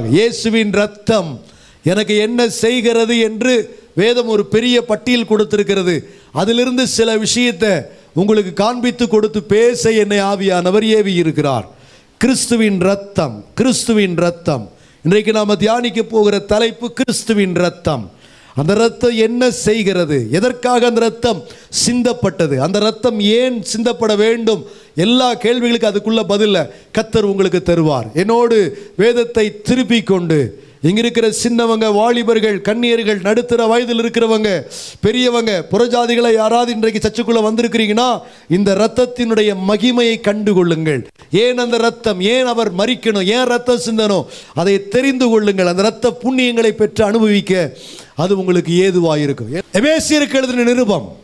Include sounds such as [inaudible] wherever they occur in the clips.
இயேசுவின் ரத்தம் எனக்கு என்ன செய்கிறது என்று வேதம் ஒரு பெரிய பட்டியல் கொடுத்திருக்கிறது. அதிலிருந்து சில விஷயத்தை உங்களுக்கு காண்பித்து கொடுத்து பேச என்னை ஆவியானவர் ஏவி இருக்கிறார். கிறிஸ்துவின் ரத்தம் கிறிஸ்துவின் ரத்தம் இன்றைக்கு நாம் தியானிக்க போகிற தலைப்பு கிறிஸ்துவின் ரத்தம் அந்த ரத்தம் என்ன செய்கிறது? எதற்காக அந்த ரத்தம் சிந்தப்பட்டது? அந்த ரத்தம் ஏன் சிந்தப்பட வேண்டும்? எல்லா கேள்விகளுக்கு அதுக்குள்ள பதில கத்தர் உங்களுக்கு தருவார். என்னோடு வேதத்தை திருப்பி கொண்டு இங்கே இருக்கிற சின்னவங்க வாலிபர்கள் கன்னியர்கள் நடுத்தர வயதில் இருக்கிறவங்க பெரியவங்க புறஜாதிகளை யாராவது இன்றைக்கு சர்ச்சுக்குள்ள வந்திருக்கிறீங்கன்னா இந்த ரத்தத்தினுடைய மகிமையை கண்டுகொள்ளுங்கள் ஏன் அந்த ரத்தம் ஏன் அவர் மறிக்கணும்? ஏன் ரத்தம் சிந்தனும் அதை தெரிந்து கொள்ளுங்கள். அந்த ரத்த புண்ணியங்களை பெற்று அனுபவிக்க அது உங்களுக்கு ஏதுவாக இருக்கும் எபேசியருக்கு எழுதின நிருபம்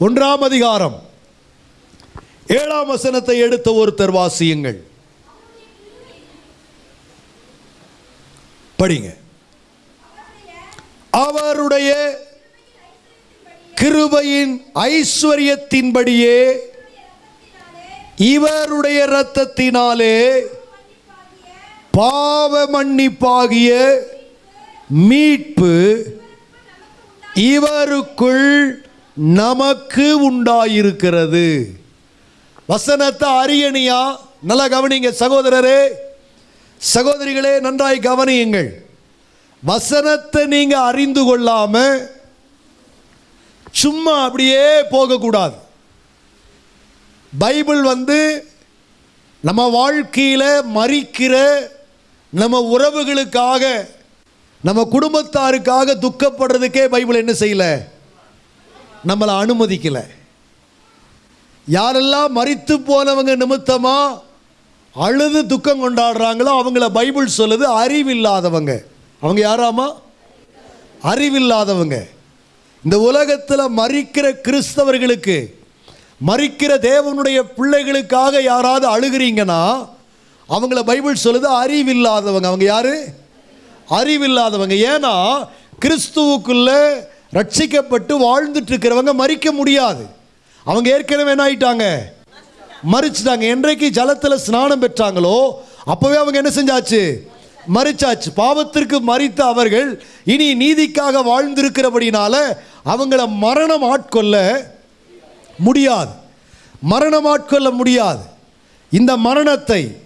ஒன்றாம் அதிகாரம் ஏழாம் வசனத்தை எடுத்த ஒருத்தர் வாசியுங்கள். படிங்க. அவருடைய கிருபையின் ஐஸ்வர்யத்தின்படியே இவருடைய இரத்தத்தினாலே பாவ மன்னிப்பாகிய மீட்பு இவருக்குள் நமக்கு உண்டாயிருக்கிறது. வசனத்தை அரியணியா நல்லா கவனிங்க சகோதரரே. சகோதரிகளே நன்றாய் கவனியுங்கள். வசனத்தை நீங்க அறிந்து கொள்ளாம சும்மா அப்படியே போகக்கூடாது. பைபிள் வந்து நம்ம வாழ்க்கையில் மறிக்கிற நம்ம உறவுகளுக்காக நம்ம குடும்பத்தாருக்காக துக்கப்படுறதுக்கே பைபிள் என்ன செய்யல? நம்மளை அனுமதிக்கலை. யாரெல்லாம் மறித்து போனவங்க நிமித்தமாக அழுது துக்கம் கொண்டாடுறாங்களோ அவங்கள பைபிள் சொல்லுது அறிவில்லாதவங்க. அவங்க யாராமா? அறிவில்லாதவங்க. இந்த உலகத்தில் மறிக்கிற கிறிஸ்தவர்களுக்கு மறிக்கிற தேவனுடைய பிள்ளைகளுக்காக யாராவது அழுகிறீங்கன்னா அவங்கள பைபிள் சொல்லுது அறிவில்லாதவங்க. அவங்க யாரு? அறிவில்லாதவங்க. ஏன்னா கிறிஸ்துவுக்குள்ளே ரட்சிக்கப்பட்டு வாழ்ந்துட்டு இருக்கிறவங்க மறிக்க முடியாது. அவங்க ஏற்கனவே என்ன ஆயிட்டாங்க? மறிச்சிட்டாங்க. என்றைக்கு ஜலத்தில் ஸ்நானம் பெற்றாங்களோ அப்போவே அவங்க என்ன செஞ்சாச்சு? மறிச்சாச்சு. பாவத்திற்கு மறித்த அவர்கள் இனி நீதிக்காக வாழ்ந்திருக்கிறபடினால அவங்கள மரணம் ஆட்கொள்ள முடியாது. மரணம் ஆட்கொள்ள முடியாது. இந்த மரணத்தை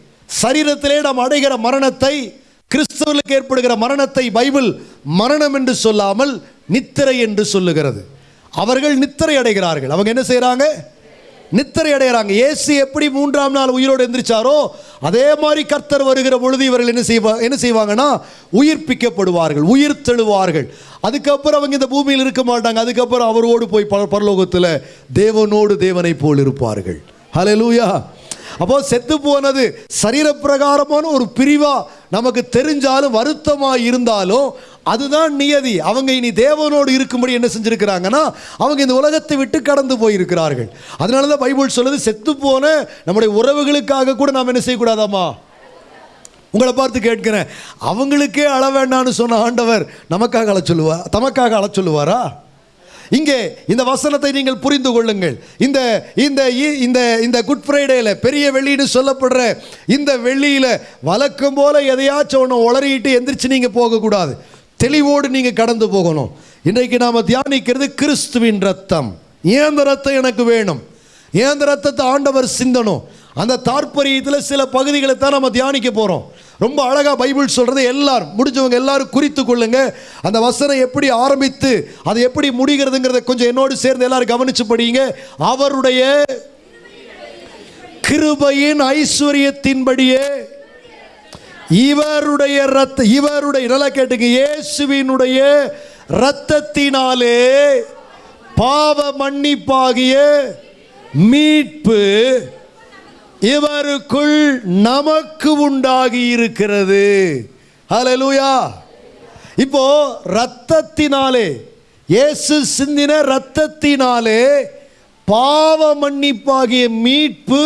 சரீரத்திலே நாம் அடைகிற மரணத்தை கிறிஸ்தவர்களுக்கு ஏற்படுகிற மரணத்தை பைபிள் மரணம் என்று சொல்லாமல் நித்திரை என்று சொல்லுகிறது. அவர்கள் நித்திரை அடைகிறார்கள். அவங்க என்ன செய்கிறாங்க நித்திரை அடைகிறாங்க. இயேசு எப்படி மூன்றாம் நாள் உயிரோடு எந்திரிச்சாரோ அதே மாதிரி கர்த்தர் வருகிற பொழுது இவர்கள் என்ன செய்வா என்ன செய்வாங்கன்னா உயிர்ப்பிக்கப்படுவார்கள் உயிர் தெழுவார்கள். அதுக்கப்புறம் அவங்க இந்த பூமியில் இருக்க மாட்டாங்க. அதுக்கப்புறம் அவரோடு போய் பரலோகத்தில் தேவனோடு தேவனை போல் இருப்பார்கள். ஹalleluya அப்போ செத்து போனது சரீரப்பிரகாரமான ஒரு பிரிவா நமக்கு தெரிஞ்சாலும் வருத்தமா இருந்தாலும் அதுதான் நியதி. அவங்க இனி தேவனோடு இருக்கும்படி என்ன செஞ்சிருக்கிறாங்கன்னா அவங்க இந்த உலகத்தை விட்டு கடந்து போயிருக்கிறார்கள். அதனால தான் பைபிள் சொல்லுது செத்து போன நம்முடைய உறவுகளுக்காக கூட நாம் என்ன செய்யக்கூடாதாமா உங்களை பார்த்து கேட்கிறேன். அவங்களுக்கே அழ வேண்டான்னு சொன்ன ஆண்டவர் நமக்காக அழ தமக்காக அழ சொல்லுவாரா? இங்கே இந்த வசனத்தை நீங்கள் புரிந்து கொள்ளுங்கள். இந்த இந்த இ- இந்த இந்த குட் ஃப்ரைடேல பெரிய வெள்ளின்னு சொல்லப்படுற இந்த வெள்ளியில் வழக்கம் போல எதையாச்சும் ஒன்று உளறிட்டு எந்திரிச்சு நீங்கள் போகக்கூடாது. தெளிவோடு நீங்கள் கடந்து போகணும். இன்றைக்கு நாம் தியானிக்கிறது கிறிஸ்துவின் ரத்தம் ஏன் ரத்தம் எனக்கு வேணும்? ஏன் ரத்தத்தை ஆண்டவர் சிந்தனும் அந்த தாற்பரியத்தில் சில பகுதிகளை தான் நம்ம தியானிக்க போகிறோம் ரொம்ப அழகாக பைபிள் சொல்கிறது எல்லாரும் முடிஞ்சவங்க எல்லாரும் குறித்து கொள்ளுங்க. அந்த வசனம் எப்படி ஆரம்பித்து அது எப்படி முடிகிறதுங்கிறத கொஞ்சம் என்னோடு சேர்ந்து எல்லாரும் கவனிச்சு படிங்க அவருடைய கிருபையின் ஐஸ்வர்யத்தின்படியே இவருடைய ரத்த இவருடைய நல்லா கேட்டுங்க இயேசுவினுடைய இரத்தத்தினாலே பாவ மன்னிப்பாகிய மீட்பு இவருக்குள் நமக்கு உண்டாகி இருக்கிறது ஹலலூயா இப்போ ரத்தத்தினாலே இயேசு சிந்தின ரத்தத்தினாலே பாவ மன்னிப்பாகிய மீட்பு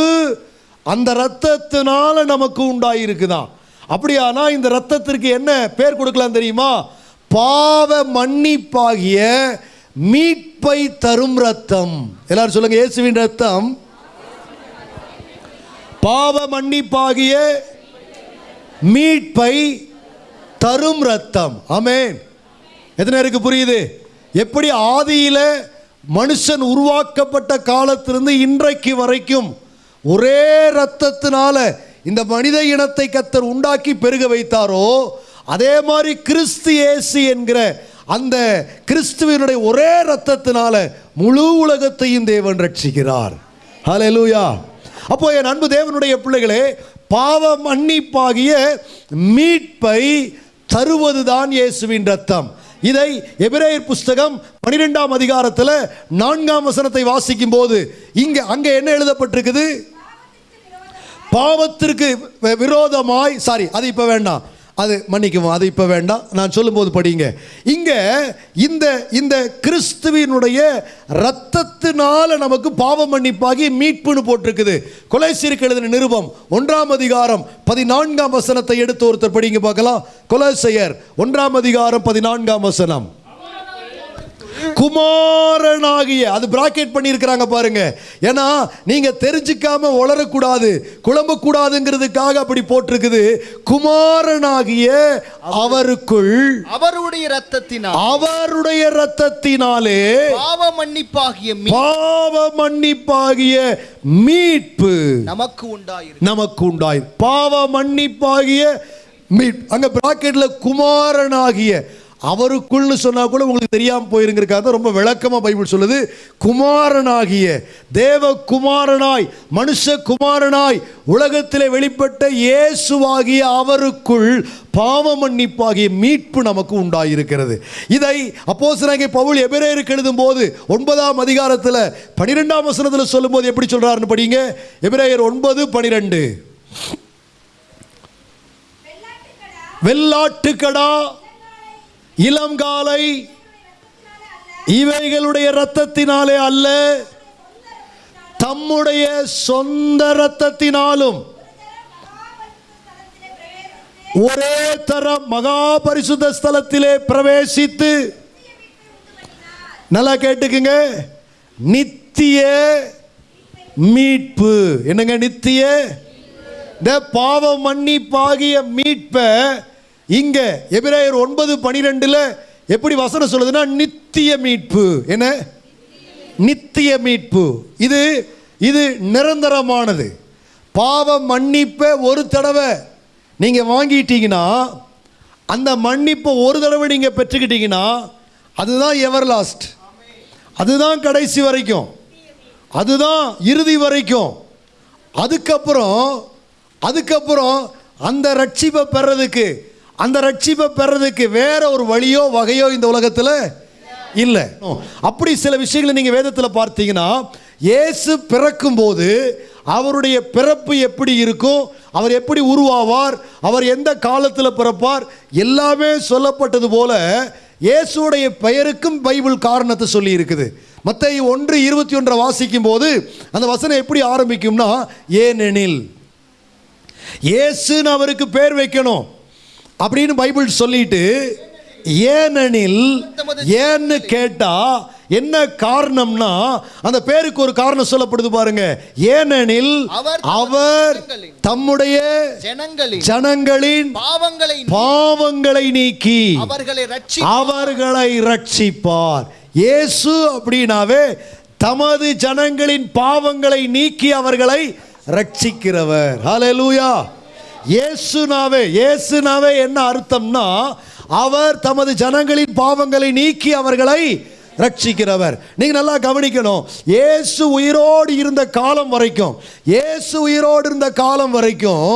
அந்த ரத்தத்தினால நமக்கு உண்டாயிருக்குதான் அப்படியானா இந்த ரத்தத்திற்கு என்ன பேர் கொடுக்கலாம் தெரியுமா? பாவ மன்னிப்பாகிய மீட்பை தரும் ரத்தம் எல்லாரும் சொல்லுங்க இயேசுவின் ரத்தம் பாவ மன்னிப்பாகிய மீட்பை தரும் ரத்தம் அமேன் எத்தனை இருக்கு புரியுது? எப்படி ஆதியில மனுஷன் உருவாக்கப்பட்ட காலத்திலிருந்து இன்றைக்கு வரைக்கும் ஒரே ரத்தத்தினால இந்த மனித இனத்தை கத்தர் உண்டாக்கி பெருக வைத்தாரோ அதே மாதிரி கிறிஸ்து இயேசு என்கிற அந்த கிறிஸ்துவனுடைய ஒரே ரத்தத்தினால முழு உலகத்தையும் தேவன் ரட்சிக்கிறார் ஹalleluya. அப்போ என் அன்பு தேவனுடைய பிள்ளைகளே பாவ மன்னிப்பாகிய மீட்பை தருவதுதான் இயேசுவின் ரத்தம் இதை எபிரேயர் புஸ்தகம் பனிரெண்டாம் அதிகாரத்தில் நான்காம் வசனத்தை வாசிக்கும் போது இங்க அங்க என்ன எழுதப்பட்டிருக்குது? பாவத்திற்கு விரோதமாய் சாரி அது இப்போ வேண்டாம். அது மன்னிக்குவோம் அது இப்போ வேண்டாம். நான் சொல்லும்போது படிங்க. இங்கே இந்த இந்த கிறிஸ்துவினுடைய இரத்தத்தினால நமக்கு பாவ மன்னிப்பாகி மீட்புன்னு போட்டிருக்குது. கொலை எழுதின நிருபம் ஒன்றாம் அதிகாரம் பதினான்காம் வசனத்தை எடுத்து ஒருத்தர் படிங்க பார்க்கலாம். கொலை செயர் ஒன்றாம் அதிகாரம் பதினான்காம் வசனம். குமாரனாகிய அது பிராக்கெட் பண்ணியிருக்கிறாங்க பாருங்க. ஏன்னா நீங்க தெரிஞ்சுக்காம உளரக்கூடாது குழம்பக்கூடாதுங்கிறதுக்காக அப்படி போட்டிருக்குது. குமாரனாகிய அவருக்குள் அவருடைய ரத்தத்தினால் அவருடைய ரத்தத்தினாலே பாவ மன்னிப்பாகிய பாவ மன்னிப்பாகிய மீட்பு நமக்கு உண்டாயிருக்கு நமக்கு உண்டாய் பாவ மன்னிப்பாகிய மீட் அங்க பிராக்கெட்ல குமாரனாகிய அவருக்குள்னு சொன்னா கூட உங்களுக்கு தெரியாம போயிருங்கிறக்காக ரொம்ப விளக்கமா பைபிள் சொல்லுது. குமாரனாகிய தேவ குமாரனாய் மனுஷ குமாரனாய் உலகத்திலே வெளிப்பட்ட இயேசுவாகிய அவருக்குள் பாவ மன்னிப்பாகிய மீட்பு நமக்கு உண்டாயிருக்கிறது. இதை அப்போஸ்தலனாகிய பவுல் எபிரேயருக்கு எழுதும் போது ஒன்பதாம் அதிகாரத்தில் பனிரெண்டாம் வசனத்தில் சொல்லும்போது எப்படி சொல்றாருன்னு படிங்க. எபிரேயர் ஒன்பது பனிரெண்டு. வெள்ளாட்டுக்கடா. இளங்காலை இவைகளுடைய இரத்தத்தினாலே அல்ல தம்முடைய சொந்த இரத்தத்தினாலும். ஒரே தரம் மகா பரிசுத்த ஸ்தலத்திலே பிரவேசித்து நல்லா கேட்டுக்குங்க நித்திய மீட்பு. என்னங்க நித்திய? இந்த பாவ மன்னிப்பாகிய மீட்பை இங்கே எபிரேயர் ஒன்பது பனிரெண்டில் எப்படி வசனம் சொல்லுதுன்னா நித்திய மீட்பு. என்ன? நித்திய மீட்பு. இது இது நிரந்தரமானது. பாவ மன்னிப்பை ஒரு தடவை நீங்கள் வாங்கிட்டீங்கன்னா அந்த மன்னிப்பை ஒரு தடவை நீங்கள் பெற்றுக்கிட்டீங்கன்னா அதுதான் எவர் லாஸ்ட். அதுதான் கடைசி வரைக்கும். அதுதான் இறுதி வரைக்கும். அதுக்கப்புறம் அதுக்கப்புறம் அந்த ரட்சிப்பை பெறதுக்கு அந்த ரட்சிப்பை பெறதுக்கு வேற ஒரு வழியோ வகையோ இந்த உலகத்தில் இல்லை. அப்படி சில விஷயங்களை நீங்கள் வேதத்தில் பார்த்தீங்கன்னா இயேசு பிறக்கும்போது அவருடைய பிறப்பு எப்படி இருக்கும் அவர் எப்படி உருவாவார் அவர் எந்த காலத்தில் பிறப்பார் எல்லாமே சொல்லப்பட்டது போல இயேசுடைய பெயருக்கும் பைபிள் காரணத்தை சொல்லி இருக்குது. மற்ற ஒன்று இருபத்தி ஒன்றை வாசிக்கும் போது அந்த வசனம் எப்படி ஆரம்பிக்கும்னா ஏனெனில் இயேசுன்னு அவருக்கு பேர் வைக்கணும். அப்படின்னு பைபிள் சொல்லிட்டு ஏனெனில் ஏன்னு கேட்டா என்ன காரணம்னா அந்த பேருக்கு ஒரு காரணம் சொல்லப்படுது பாருங்க. ஏனெனில் அவர் தம்முடைய ஜனங்களின் பாவங்களை பாவங்களை நீக்கி அவர்களை அவர்களை ரட்சிப்பார். இயேசு அப்படின்னாவே தமது ஜனங்களின் பாவங்களை நீக்கி அவர்களை ரட்சிக்கிறவர். ஹalleluya. இயேசுனாவே இயேசுனாவே என்ன அர்த்தம்னா அவர் தமது ஜனங்களின் பாவங்களை நீக்கி அவர்களை ரட்சிக்கிறவர் நீங்க நல்லா கவனிக்கணும். இயேசு உயிரோடு இருந்த காலம் வரைக்கும் இயேசு உயிரோடு இருந்த காலம் வரைக்கும்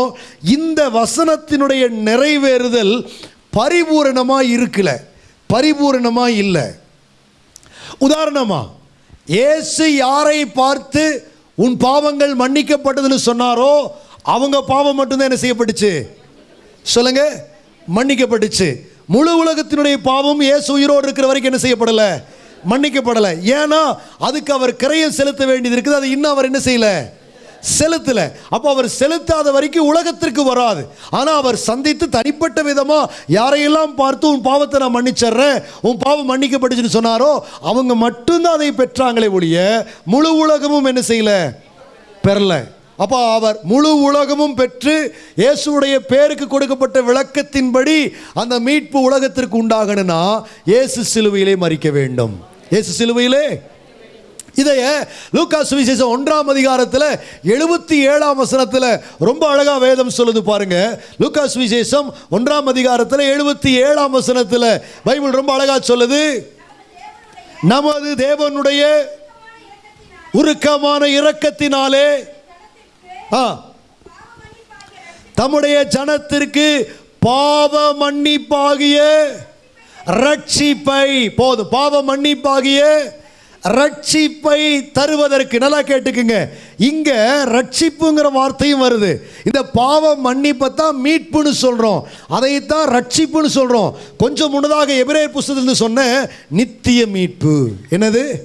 இந்த வசனத்தினுடைய நிறைவேறுதல் பரிபூரணமாக இருக்கல. பரிபூரணமாக இல்லை. உதாரணமா இயேசு யாரை பார்த்து உன் பாவங்கள் மன்னிக்கப்பட்டதுன்னு சொன்னாரோ அவங்க பாவம் மட்டும்தான் என்ன செய்யப்பட்டுச்சு? சொல்லுங்க. மன்னிக்கப்பட்டுச்சு. முழு உலகத்தினுடைய பாவம் ஏசு உயிரோடு இருக்கிற வரைக்கும் என்ன செய்யப்படலை? மன்னிக்கப்படலை. ஏன்னா அதுக்கு அவர் கிரையம் செலுத்த வேண்டியது இருக்குது. அது இன்னும் அவர் என்ன செய்யல? செலுத்தல. அப்போ அவர் செலுத்தாத வரைக்கும் உலகத்திற்கு வராது. ஆனா அவர் சந்தித்து தனிப்பட்ட விதமா யாரையெல்லாம் பார்த்து உன் பாவத்தை நான் மன்னிச்சிடுறேன் உன் பாவம் மன்னிக்கப்பட்டுச்சுன்னு சொன்னாரோ அவங்க மட்டும்தான் அதை பெற்றாங்களே ஒழிய முழு உலகமும் என்ன செய்யல? பெறல. அப்போ அவர் முழு உலகமும் பெற்று இயேசுடைய பேருக்கு கொடுக்கப்பட்ட விளக்கத்தின்படி அந்த மீட்பு உலகத்திற்கு உண்டாகணும்னா இயேசு சிலுவையிலே மறிக்க வேண்டும். இயேசு சிலுவையிலே? இதைய லூக்கா சுவிசேஷம் ஒன்றாம் அதிகாரத்தில் எழுபத்தி ஏழாம் வசனத்தில் ரொம்ப அழகா வேதம் சொல்லுது பாருங்க. லூக்கா சுவிசேஷம் ஒன்றாம் அதிகாரத்தில் எழுபத்தி ஏழாம் வசனத்தில் பைபிள் ரொம்ப அழகா சொல்லுது. நமது தேவனுடைய உருக்கமான இரக்கத்தினாலே ஆ. தம்முடைய ஜனத்திற்கு பாவ மன்னிப்பாகிய ரட்சிப்பை போதும் பாவ மன்னிப்பாகிய ரட்சிப்பை தருவதற்கு நல்லா கேட்டுக்குங்க. இங்க ரட்சிப்புங்கிற வார்த்தையும் வருது. இந்த பாவ மன்னிப்பை தான் மீட்புன்னு சொல்றோம். அதைத்தான் ரட்சிப்புன்னு சொல்றோம். கொஞ்சம் முன்னதாக எபிரேர் புஸ்தகத்தில் சொன்ன நித்திய மீட்பு. என்னது?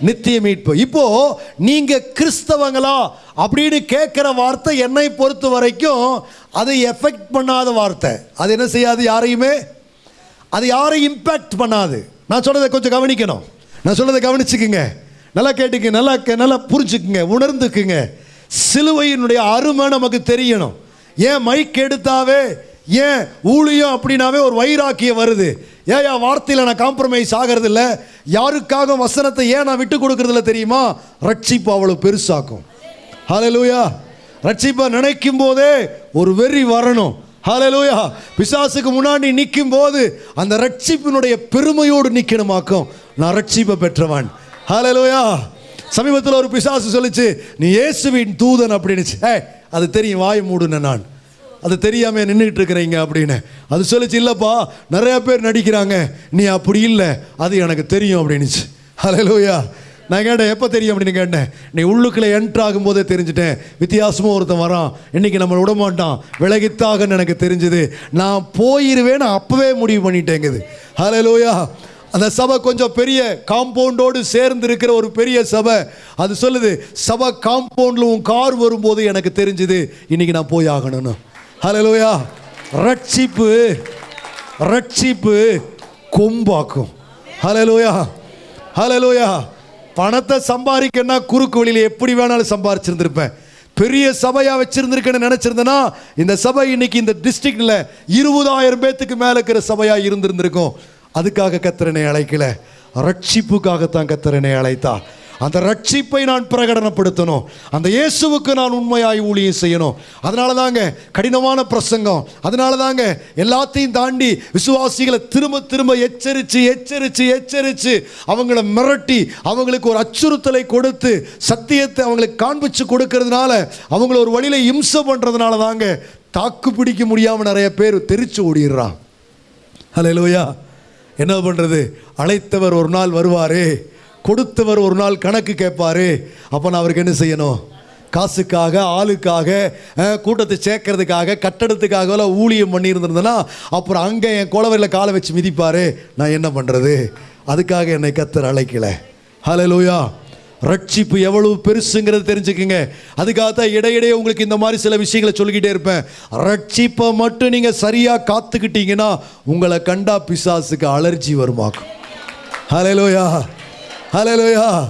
நித்திய மீட்பு இப்போ நீங்க கிறிஸ்தவங்களா அப்படின்னு கேட்குற வார்த்தை என்னை பொறுத்த வரைக்கும் அது எஃபெக்ட் பண்ணாத வார்த்தை. அது என்ன செய்யாது யாரையுமே? அது யாரையும் இம்பேக்ட் பண்ணாது. நான் சொல்றதை கொஞ்சம் கவனிக்கணும். நான் சொல்றதை கவனிச்சுக்குங்க. நல்லா கேட்டுக்க நல்லா நல்லா புரிஞ்சுக்குங்க. உணர்ந்துக்குங்க. சிலுவையினுடைய அருமை நமக்கு தெரியணும். ஏன் மைக் எடுத்தாவே ஏன் ஊழியம் அப்படின்னாவே ஒரு வைராக்கியம் வருது. ஏன் என் வார்த்தையில் நான் காம்ப்ரமைஸ் ஆகிறது இல்லை யாருக்காக வசனத்தை ஏன் நான் விட்டு கொடுக்கறதில்ல தெரியுமா? ரட்சிப்பு அவ்வளோ பெருசாக்கும். ஹalleluya ரட்சிப்பை நினைக்கும் போதே ஒரு வெறி வரணும். ஹalleluya பிசாசுக்கு முன்னாடி நிற்கும் போது அந்த ரட்சிப்பினுடைய பெருமையோடு நிற்கணுமாக்கும் நான் ரட்சிப்பை பெற்றவன். ஹalleluya சமீபத்தில் ஒரு பிசாசு சொல்லுச்சு நீ இயேசுவின் தூதன் அப்படின்னுச்சு. ஏ அது தெரியும் வாய் மூடுன நான். அது தெரியாமல் நின்றுட்டு இருக்கிறீங்க அப்படின்னு. அது சொல்லிச்சு இல்லைப்பா நிறையா பேர் நடிக்கிறாங்க. நீ அப்படி இல்லை. அது எனக்கு தெரியும் அப்படின்னுச்சு. லோயா நான் கேட்டேன் எப்போ தெரியும்? அப்படின்னு கேட்டேன். நீ உள்ளுக்குள்ளே என்ட்ரு ஆகும்போதே தெரிஞ்சுட்டேன். வித்தியாசமாக ஒருத்தன் வரான். இன்னைக்கு நம்மளை விட மாட்டான் விலகித்தாகன்னு எனக்கு தெரிஞ்சுது. நான் போயிடுவேன்னு அப்போவே முடிவு பண்ணிட்டேங்குது. ஹalleluya. அந்த சபை கொஞ்சம் பெரிய காம்பவுண்டோடு சேர்ந்து இருக்கிற ஒரு பெரிய சபை. அது சொல்லுது சபை காம்பவுண்டில் உன் கார் வரும்போது எனக்கு தெரிஞ்சுது. இன்னைக்கு நான் போய் ஆகணும்னு. ஹalleluya ரட்சிப்பு ரட்சிப்பு கொம்பாக்கும். ஹலலோயா ஹலலோயா பணத்தை சம்பாதிக்கன்னா குறுக்கு வழியில் எப்படி வேணாலும் சம்பாரிச்சிருந்திருப்பேன் பெரிய சபையாக வச்சிருந்திருக்கேன்னு நினச்சிருந்தேன்னா இந்த சபை இன்னைக்கு இந்த டிஸ்ட்ரிக்டில் இருபதாயிரம் பேத்துக்கு மேலே இருக்கிற சபையாக இருந்திருந்திருக்கும். அதுக்காக கத்திரனை அழைக்கல. ரட்சிப்புக்காகத்தான் கத்திரனை அழைத்தா அந்த ரட்சிப்பை நான் பிரகடனப்படுத்தணும். அந்த இயேசுவுக்கு நான் உண்மையாய் ஊழியம் செய்யணும். அதனால தாங்க கடினமான பிரசங்கம். அதனால தாங்க எல்லாத்தையும் தாண்டி விசுவாசிகளை திரும்ப திரும்ப எச்சரித்து எச்சரித்து எச்சரித்து அவங்கள மிரட்டி அவங்களுக்கு ஒரு அச்சுறுத்தலை கொடுத்து சத்தியத்தை அவங்களுக்கு காண்பிச்சு கொடுக்கறதுனால அவங்கள ஒரு வழியில இம்சை பண்ணுறதுனால தாங்க தாக்கு பிடிக்க முடியாமல் நிறைய பேர் தெரிச்சு ஓடிடுறான். ஹalleluya. என்ன பண்ணுறது அழைத்தவர் ஒரு நாள் வருவாரே. கொடுத்தவர் ஒரு நாள் கணக்கு கேட்பாரு. அப்போ நான் அவருக்கு என்ன செய்யணும்? காசுக்காக ஆளுக்காக கூட்டத்தை சேர்க்கறதுக்காக கட்டடத்துக்காக எல்லாம் ஊழியம் பண்ணியிருந்திருந்தேன்னா அப்புறம் அங்கே என் குளவரில் காலை வச்சு மிதிப்பாரு. நான் என்ன பண்ணுறது அதுக்காக என்னை கத்தர் அழைக்கல. லோயா ரட்சிப்பு எவ்வளவு பெருசுங்கிறது தெரிஞ்சுக்குங்க. அதுக்காக தான் இடையிடையே உங்களுக்கு இந்த மாதிரி சில விஷயங்களை சொல்லிக்கிட்டே இருப்பேன். ரட்சிப்பை மட்டும் நீங்கள் சரியாக காத்துக்கிட்டீங்கன்னா உங்களை கண்டா பிசாசுக்கு அலர்ஜி வருமாக்கும். லோயா ஹலோயா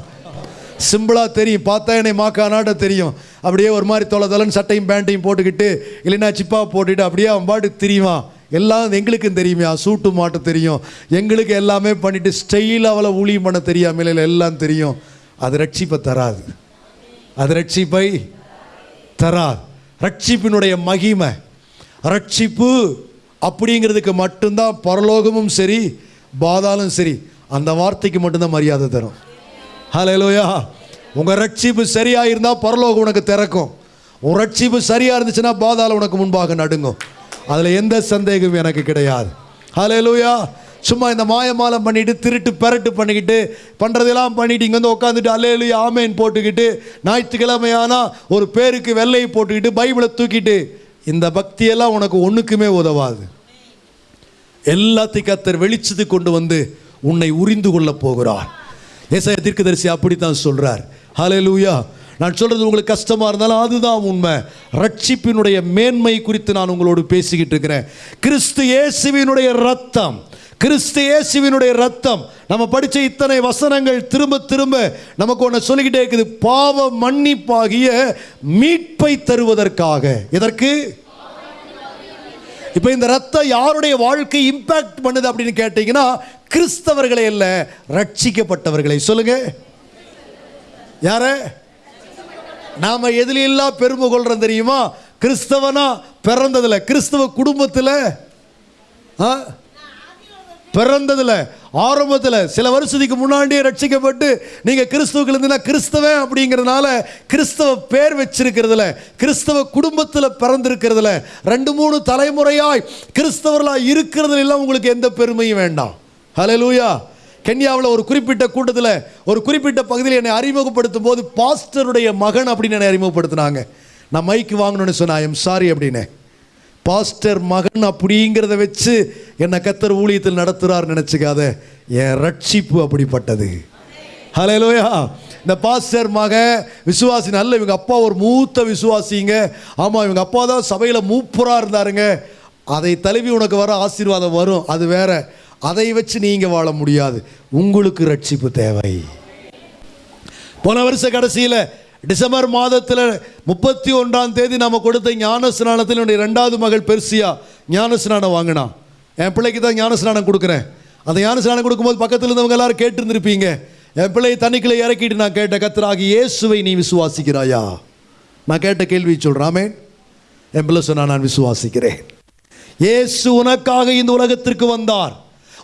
சிம்பிளாக தெரியும். பார்த்தா என்னை மாக்கானாட்ட தெரியும். அப்படியே ஒரு மாதிரி தொலை தொலைன்னு சட்டையும் பேண்ட்டையும் போட்டுக்கிட்டு இல்லைன்னா சிப்பா போட்டுட்டு அப்படியே அவன் பாட்டு தெரியுமா? எல்லாம் எங்களுக்கும் தெரியுமே. சூட்டு மாட்ட தெரியும். எங்களுக்கு எல்லாமே பண்ணிவிட்டு ஸ்டைல் அவளை ஊழியம் பண்ண தெரியாமல் இல்லை எல்லாம் தெரியும். அது ரட்சிப்பை தராது. அது ரட்சிப்பை தராது. ரட்சிப்பினுடைய மகிமை. ரட்சிப்பு அப்படிங்கிறதுக்கு மட்டும்தான் பரலோகமும் சரி பாதாலும் சரி. அந்த வார்த்தைக்கு மட்டும்தான் மரியாதை தரும். ஹலோயா உங்கள் ரட்சிப்பு சரியாக இருந்தால் பரலோகம் உனக்கு திறக்கும். உன் ரட்சிப்பு சரியாக இருந்துச்சுன்னா பாதாள உனக்கு முன்பாக நடுங்கும். அதில் எந்த சந்தேகமும் எனக்கு கிடையாது. ஹலோயா சும்மா இந்த மாயமாலம் பண்ணிட்டு திருட்டு பெரட்டு பண்ணிக்கிட்டு பண்ணுறதெல்லாம் பண்ணிட்டு இங்கே வந்து உட்காந்துட்டு அல்லேலு ஆமேன் போட்டுக்கிட்டு ஞாயிற்றுக்கிழமையானா ஒரு பேருக்கு வெள்ளையை போட்டுக்கிட்டு பைபிளை தூக்கிட்டு இந்த பக்தியெல்லாம் உனக்கு ஒன்றுக்குமே உதவாது. எல்லாத்தையும் கத்தர் வெளிச்சத்துக்கு கொண்டு வந்து உன்னை உரிந்து கொள்ளப் போகிறார். ஏசாய தீர்க்கதரிசி அப்படித்தான் சொல்றார். ஹalleluya நான் சொல்றது உங்களுக்கு கஷ்டமா இருந்தாலும் அதுதான் உண்மை. ரட்சிப்பினுடைய மேன்மை குறித்து நான் உங்களோடு பேசிக்கிட்டு இருக்கிறேன். கிறிஸ்து இயேசுவினுடைய ரத்தம் கிறிஸ்து இயேசுவினுடைய ரத்தம் நம்ம படித்த இத்தனை வசனங்கள் திரும்ப திரும்ப நமக்கு ஒன்று சொல்லிக்கிட்டே இருக்குது. பாவ மன்னிப்பாகிய மீட்பை தருவதற்காக. எதற்கு? இப்போ இந்த ரத்தம் யாருடைய வாழ்க்கை இம்பாக்ட் பண்ணுது அப்படின்னு கேட்டிங்கன்னா கிறிஸ்தவர்களை இல்லை ரட்சிக்கப்பட்டவர்களை. சொல்லுங்க. யார? நாம் எதிலெல்லாம் பெருமை கொள்கிறோம் தெரியுமா? கிறிஸ்தவனா பிறந்ததில் கிறிஸ்தவ குடும்பத்தில் ஆ? பிறந்ததில் ஆரம்பத்தில் சில வருஷத்துக்கு முன்னாடியே ரட்சிக்கப்பட்டு நீங்கள் கிறிஸ்துவுக்கு இருந்தீங்கன்னா கிறிஸ்தவன் அப்படிங்கிறதுனால கிறிஸ்தவ பேர் வச்சிருக்கிறதுல கிறிஸ்தவ குடும்பத்தில் பிறந்திருக்கிறதுல ரெண்டு மூணு தலைமுறையாய் கிறிஸ்தவர்களாக இருக்கிறதுல எல்லாம் உங்களுக்கு எந்த பெருமையும் வேண்டாம். ஹalleluya கென்யாவில் ஒரு குறிப்பிட்ட கூட்டத்தில் ஒரு குறிப்பிட்ட பகுதியில் என்னை அறிமுகப்படுத்தும் போது பாஸ்டருடைய மகன் அப்படின்னு என்னை அறிமுகப்படுத்தினாங்க. நான் மைக்கு வாங்கணும்னு சொன்னேன் ஐ எம் சாரி அப்படின்னு. பாஸ்டர் மகன் அப்படிங்கிறத வச்சு என்னை கத்தர் ஊழியத்தில் நடத்துகிறார் நினச்சிக்காத. என் ரட்சிப்பு அப்படிப்பட்டது. ஹலோயா இந்த பாஸ்டர் மக விசுவாசி நல்ல இவங்க அப்பா ஒரு மூத்த விசுவாசிங்க. ஆமாம் இவங்க அப்பா தான் சபையில் மூப்பராக இருந்தாருங்க. அதை தழுவி உனக்கு வர ஆசீர்வாதம் வரும். அது வேற. அதை வச்சு நீங்கள் வாழ முடியாது. உங்களுக்கு ரட்சிப்பு தேவை. போன வருஷ கடைசியில் டிசம்பர் மாதத்தில் முப்பத்தி ஒன்றாம் தேதி நம்ம கொடுத்த ஞான ஸ்நானத்தில் என்னுடைய ரெண்டாவது மகள் பெருசியா ஞான ஸ்நானம் வாங்கினான் என் பிள்ளைக்கு தான் ஞான ஸ்நானம் கொடுக்குறேன். அந்த ஞான ஸ்நானம் கொடுக்கும்போது பக்கத்தில் இருந்தவங்க எல்லாரும் கேட்டுருந்துருப்பீங்க. என் பிள்ளையை தண்ணிக்குள்ளே இறக்கிட்டு நான் கேட்ட கத்தராகி இயேசுவை நீ விசுவாசிக்கிறாயா? நான் கேட்ட கேள்வி சொல்கிறாமே என் பிள்ளை சொன்னா நான் விசுவாசிக்கிறேன். இயேசு உனக்காக இந்த உலகத்திற்கு வந்தார்.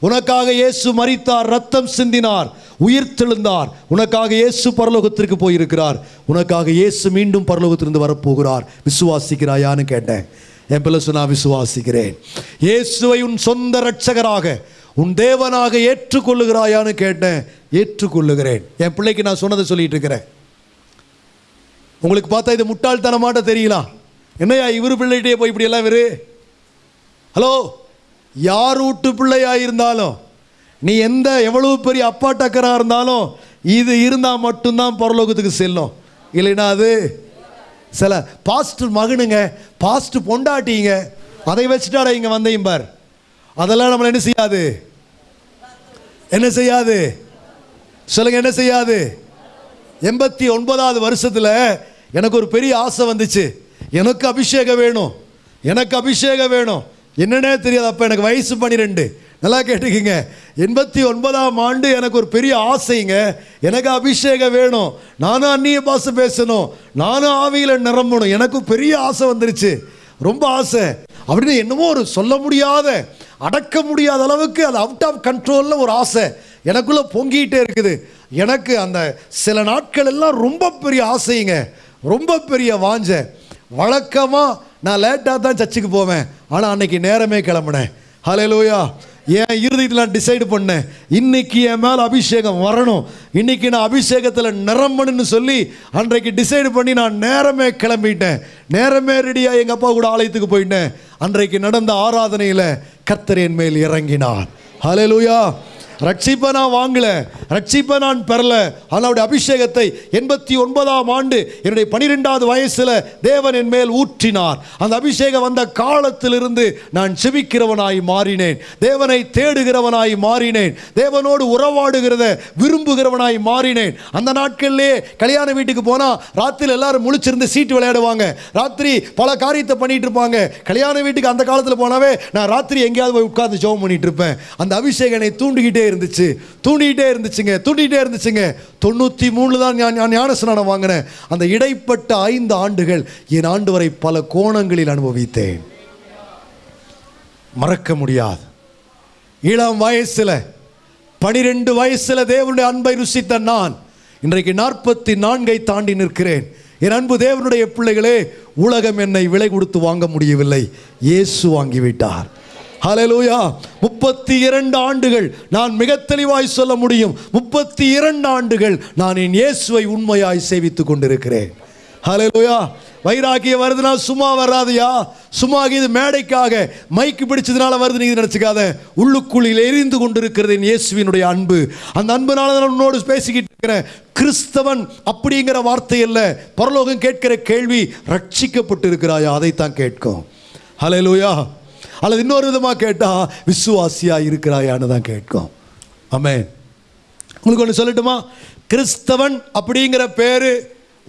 உனக்காக இயேசு மறித்தார் ரத்தம் சிந்தினார் உயிர் தெழுந்தார். உனக்காக இயேசு பரலோகத்திற்கு போயிருக்கிறார். உனக்காக இயேசு மீண்டும் பரலோகத்திலிருந்து வரப்போகிறார். விசுவாசிக்கிறாயான்னு கேட்டேன். என் பிள்ளை நான் விசுவாசிக்கிறேன். இயேசுவை உன் சொந்த ரட்சகராக உன் தேவனாக ஏற்றுக்கொள்ளுகிறாயான்னு கேட்டேன். ஏற்றுக்கொள்ளுகிறேன். என் பிள்ளைக்கு நான் சொன்னதை சொல்லிட்டு இருக்கிறேன். உங்களுக்கு பார்த்தா இது முட்டாள்தனமாட்ட தெரியலாம் என்னையா இவரு பிள்ளைகிட்டே போய் இப்படி எல்லாம் இவரு? ஹலோ? யார் வீட்டு பிள்ளையாக இருந்தாலும் நீ எந்த எவ்வளவு பெரிய அப்பா டக்கராக இருந்தாலும் இது இருந்தால் மட்டும்தான் பரலோகத்துக்கு செல்லும். இல்லைன்னா அது சில பாஸ்ட் மகனுங்க பாஸ்ட் பொண்டாட்டிங்க அதை வச்சுட்டாடா இங்கே வந்தையும் பார். அதெல்லாம் நம்மளை என்ன செய்யாது? என்ன செய்யாது? சொல்லுங்க என்ன செய்யாது? எண்பத்தி ஒன்பதாவது வருஷத்தில் எனக்கு ஒரு பெரிய ஆசை வந்துச்சு. எனக்கு அபிஷேகம் வேணும். எனக்கு அபிஷேகம் வேணும். என்னன்னே தெரியாது. அப்போ எனக்கு வயசு பன்னிரெண்டு நல்லா கேட்டுக்கிங்க. எண்பத்தி ஒன்பதாம் ஆண்டு எனக்கு ஒரு பெரிய ஆசைங்க. எனக்கு அபிஷேகம் வேணும். நானும் அந்நிய பாச பேசணும். நானும் ஆவியில் நிரம்பணும். எனக்கும் பெரிய ஆசை வந்துருச்சு. ரொம்ப ஆசை. அப்படின்னு என்னமோ ஒரு சொல்ல முடியாத அடக்க முடியாத அளவுக்கு அது அவுட் ஆஃப் கண்ட்ரோலில் ஒரு ஆசை. எனக்குள்ளே பொங்கிக்கிட்டே இருக்குது. எனக்கு அந்த சில நாட்கள் எல்லாம் ரொம்ப பெரிய ஆசைங்க. ரொம்ப பெரிய வாஞ்ச. வழக்கமாக நான் லேட்டாக தான் சர்ச்சுக்கு போவேன். ஆனால் அன்னைக்கு நேரமே கிளம்புனேன். ஹalleluya என் இறுதியில் நான் டிசைடு பண்ணேன். இன்னைக்கு என் மேலே அபிஷேகம் வரணும். இன்னைக்கு நான் அபிஷேகத்தில் நிரம்பணும்னு சொல்லி அன்றைக்கு டிசைடு பண்ணி நான் நேரமே கிளம்பிட்டேன். நேரமே ரெடியாக எங்கள் அப்பா கூட ஆலயத்துக்கு போயிட்டேன். அன்றைக்கு நடந்த ஆராதனையில் கர்த்தர் என் மேல் இறங்கினார். லூயா ரட்சிப்பை நான் வாங்கல ரட்சிப்பை நான் பெறல. ஆனால் அவருடைய அபிஷேகத்தை எண்பத்தி ஒன்பதாம் ஆண்டு என்னுடைய பனிரெண்டாவது வயசில் தேவன் என் மேல் ஊற்றினார். அந்த அபிஷேகம் வந்த காலத்திலிருந்து நான் செபிக்கிறவனாய் மாறினேன். தேவனை தேடுகிறவனாய் மாறினேன். தேவனோடு உறவாடுகிறத விரும்புகிறவனாய் மாறினேன். அந்த நாட்களிலே கல்யாண வீட்டுக்கு போனால் ராத்திரி எல்லாரும் முழிச்சிருந்து சீட்டு விளையாடுவாங்க. ராத்திரி பல காரியத்தை பண்ணிட்டு இருப்பாங்க. கல்யாண வீட்டுக்கு அந்த காலத்தில் போனாவே நான் ராத்திரி எங்கேயாவது போய் உட்கார்ந்து ஜோம் பண்ணிட்டு இருப்பேன். அந்த அபிஷேகனை தூண்டுகிட்டே இருந்துச்சு. தூண்டிகிட்டே இருந்துச்சுங்க தூண்டிகிட்டே இருந்துச்சுங்க. தொண்ணூற்றி மூணில் தான் நான் நான் ஞான வாங்கினேன். அந்த இடைப்பட்ட ஐந்து ஆண்டுகள் என் ஆண்டு வரை பல கோணங்களில் அனுபவித்தேன். மறக்க முடியாது. இளம் வயசில் பனிரெண்டு வயசில் தேவனுடைய அன்பை ருசித்த நான் இன்றைக்கு நாற்பத்தி நான்கை தாண்டி நிற்கிறேன். என் அன்பு தேவனுடைய பிள்ளைகளே உலகம் என்னை விலை கொடுத்து வாங்க முடியவில்லை. இயேசு வாங்கிவிட்டார். ஹலலூயா முப்பத்தி இரண்டு ஆண்டுகள் நான் மிக தெளிவாய் சொல்ல முடியும். முப்பத்தி இரண்டு ஆண்டுகள் நான் என் இயேசுவை உண்மையாய் சேவித்துக் கொண்டிருக்கிறேன். ஹலலூயா வைராக்கியம் வருதுன்னா சும்மா வராதுயா? சும்மா இது மேடைக்காக மைக்கு பிடிச்சதுனால வருது நீங்கள் நினச்சிக்காத. உள்ளுக்குள்ளில் எரிந்து கொண்டிருக்கிறது என் இயேசுவினுடைய அன்பு. அந்த அன்புனால தான் உன்னோடு பேசிக்கிட்டு இருக்கிறேன். கிறிஸ்தவன் அப்படிங்கிற வார்த்தை இல்லை பரலோகம் கேட்கிற கேள்வி ரட்சிக்கப்பட்டு இருக்கிறாயா அதைத்தான் கேட்கும். ஹalleluya. அல்லது இன்னொரு விதமாக கேட்டால் விசுவாசியாக இருக்கிறாயான்னு தான் கேட்கும். ஆமே உங்களுக்கு ஒன்று சொல்லட்டுமா? கிறிஸ்தவன் அப்படிங்கிற பேர்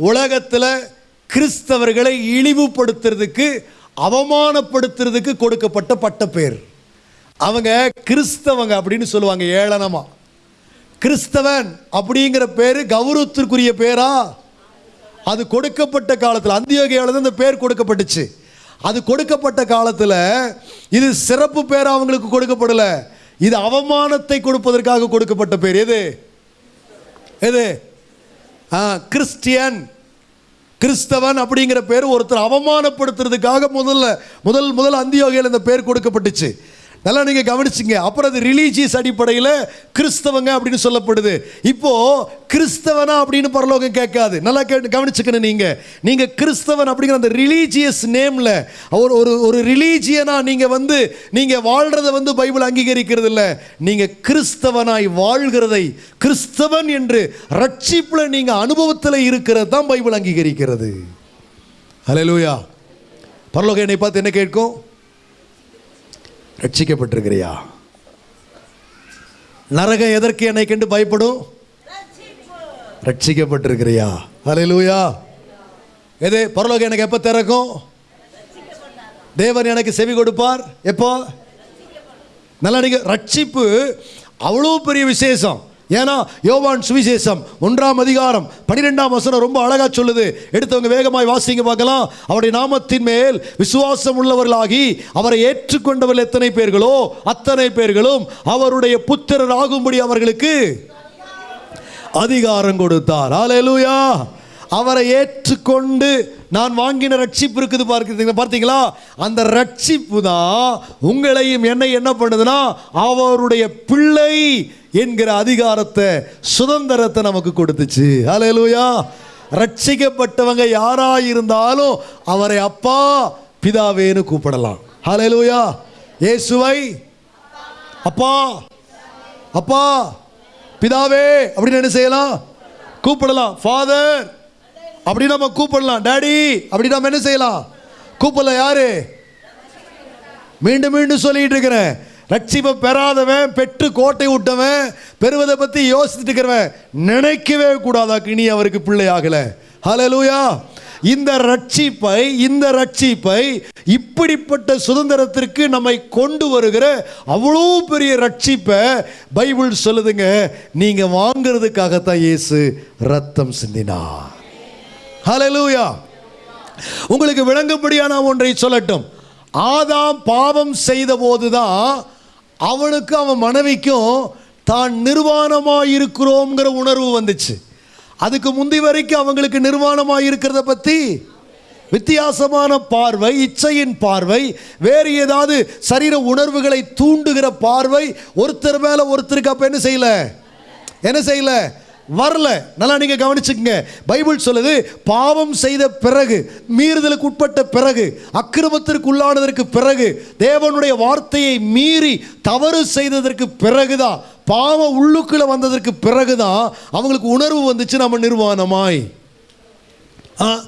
உலகத்தில் கிறிஸ்தவர்களை இழிவுபடுத்துறதுக்கு அவமானப்படுத்துறதுக்கு கொடுக்கப்பட்ட பட்ட பேர். அவங்க கிறிஸ்தவங்க அப்படின்னு சொல்லுவாங்க ஏளனமா. கிறிஸ்தவன் அப்படிங்கிற பேர் கௌரவத்திற்குரிய பேரா? அது கொடுக்கப்பட்ட காலத்தில் அந்தியோகியாவில் தான் இந்த பேர் கொடுக்கப்பட்டுச்சு. அது கொடுக்கப்பட்ட காலத்தில் இது சிறப்பு பேர் அவங்களுக்கு கொடுக்கப்படல. இது அவமானத்தை கொடுப்பதற்காக கொடுக்கப்பட்ட பேர். எது? எது? கிறிஸ்டியன். கிறிஸ்தவன் அப்படிங்கிற பேர் ஒருத்தர் அவமானப்படுத்துறதுக்காக முதல்ல முதல் முதல் அந்தியோகையில் இந்த பேர் கொடுக்கப்பட்டுச்சு. நல்லா நீங்கள் கவனிச்சிங்க. அப்புறம் அது ரிலீஜியஸ் அடிப்படையில் கிறிஸ்தவங்க அப்படின்னு சொல்லப்படுது. இப்போது கிறிஸ்தவனா அப்படின்னு பரலோகம் கேட்காது. நல்லா கேட்டு கவனிச்சுக்கணும் நீங்கள் நீங்கள் கிறிஸ்தவன் அப்படிங்கிற அந்த ரிலீஜியஸ் நேமில் ஒரு ஒரு ஒரு ரிலீஜியனாக நீங்கள் வந்து நீங்கள் வாழ்கிறத வந்து பைபிள் அங்கீகரிக்கிறது இல்லை நீங்கள் கிறிஸ்தவனாய் வாழ்கிறதை கிறிஸ்தவன் என்று ரட்சிப்பில் நீங்கள் அனுபவத்தில் இருக்கிறது தான் பைபிள் அங்கீகரிக்கிறது. ஹலோ லூயா பரலோகம் என்னை பார்த்து என்ன கேட்கும்? ரட்சிக்கப்பட்டிருக்கிறியா? நரகம் எதற்கு என்னை கண்டு பயப்படும்? ரட்சிக்கப்பட்டிருக்கிறியா? ஹalleluya. எது பரலோகம் எனக்கு எப்போ திறக்கும்? தேவன் எனக்கு செவி கொடுப்பார். எப்போ? நல்லா நீங்கள் ரட்சிப்பு அவ்வளோ பெரிய விசேஷம். ஏன்னா யோவான் சுவிசேஷம் ஒன்றாம் அதிகாரம் பன்னிரெண்டாம் வசனம் ரொம்ப அழகா சொல்லுது. எடுத்தவங்க வேகமாய் வாசிங்க பார்க்கலாம். அவருடைய நாமத்தின் மேல் விசுவாசம் உள்ளவர்களாகி அவரை ஏற்றுக்கொண்டவர்கள் எத்தனை பேர்களோ அத்தனை பேர்களும் அவருடைய புத்திரர் ஆகும்படி அவர்களுக்கு அதிகாரம் கொடுத்தார். ஹalleluya. அவரை ஏற்றுக்கொண்டு நான் வாங்கின ரட்சிப்பு இருக்குது பார்க்குறீங்க பார்த்தீங்களா? அந்த ரட்சிப்பு தான் உங்களையும் என்னை என்ன பண்ணுதுன்னா அவருடைய பிள்ளை என்கிற அதிகாரத்தை சுதந்திரத்தை நமக்கு கொடுத்துச்சு. அலையலூயா ரட்சிக்கப்பட்டவங்க யாராக இருந்தாலும் அவரை அப்பா பிதாவேன்னு கூப்பிடலாம். ஹalleluya ஏசுவை அப்பா அப்பா பிதாவே அப்படின்னு என்ன செய்யலாம்? கூப்பிடலாம். ஃபாதர் அப்படி நம்ம கூப்பிடலாம். டாடி அப்படி நம்ம என்ன செய்யலாம்? கூப்பிடலாம் யாரு? மீண்டும் மீண்டும் சொல்லிட்டு இருக்கிறேன். ரட்சிப்பை பெறாதவன் பெற்று கோட்டை விட்டவன் பெறுவதை பற்றி யோசிச்சுட்டு இருக்கிறவன் நினைக்கவே கூடாதாக்கு இனி அவருக்கு பிள்ளை ஆகலை. ஹலலூயா இந்த ரட்சிப்பை இந்த ரட்சிப்பை இப்படிப்பட்ட சுதந்திரத்திற்கு நம்மை கொண்டு வருகிற அவ்வளோ பெரிய ரட்சிப்பை பைபிள் சொல்லுதுங்க நீங்கள் வாங்கிறதுக்காகத்தான் இயேசு ரத்தம் சிந்தினா ஹலலூயா உங்களுக்கு விளங்கும்படியான ஒன்றை சொல்லட்டும். ஆதாம் பாவம் செய்த போதுதான் அவனுக்கும் அவன் மனைவிக்கும் தான் நிர்வாணமாக இருக்கிறோங்கிற உணர்வு வந்துச்சு. அதுக்கு முந்தி வரைக்கும் அவங்களுக்கு நிர்வாணமாக இருக்கிறத பற்றி வித்தியாசமான பார்வை இச்சையின் பார்வை வேறு ஏதாவது சரீர உணர்வுகளை தூண்டுகிற பார்வை ஒருத்தர் மேலே ஒருத்தருக்கு அப்போ என்ன செய்யல? என்ன செய்யல? வரல. நல்லா நீங்க கவனிச்சுக்கங்க. பைபிள் சொல்லுது பாவம் செய்த பிறகு மீறுதலுக்கு உட்பட்ட பிறகு அக்கிரமத்திற்கு உள்ளானதற்கு பிறகு தேவனுடைய வார்த்தையை மீறி தவறு செய்ததற்கு பிறகுதான் பாவம் உள்ளுக்குள்ள வந்ததற்கு பிறகுதான் அவங்களுக்கு உணர்வு வந்துச்சு நம்ம நிர்வாணமாய். ஆ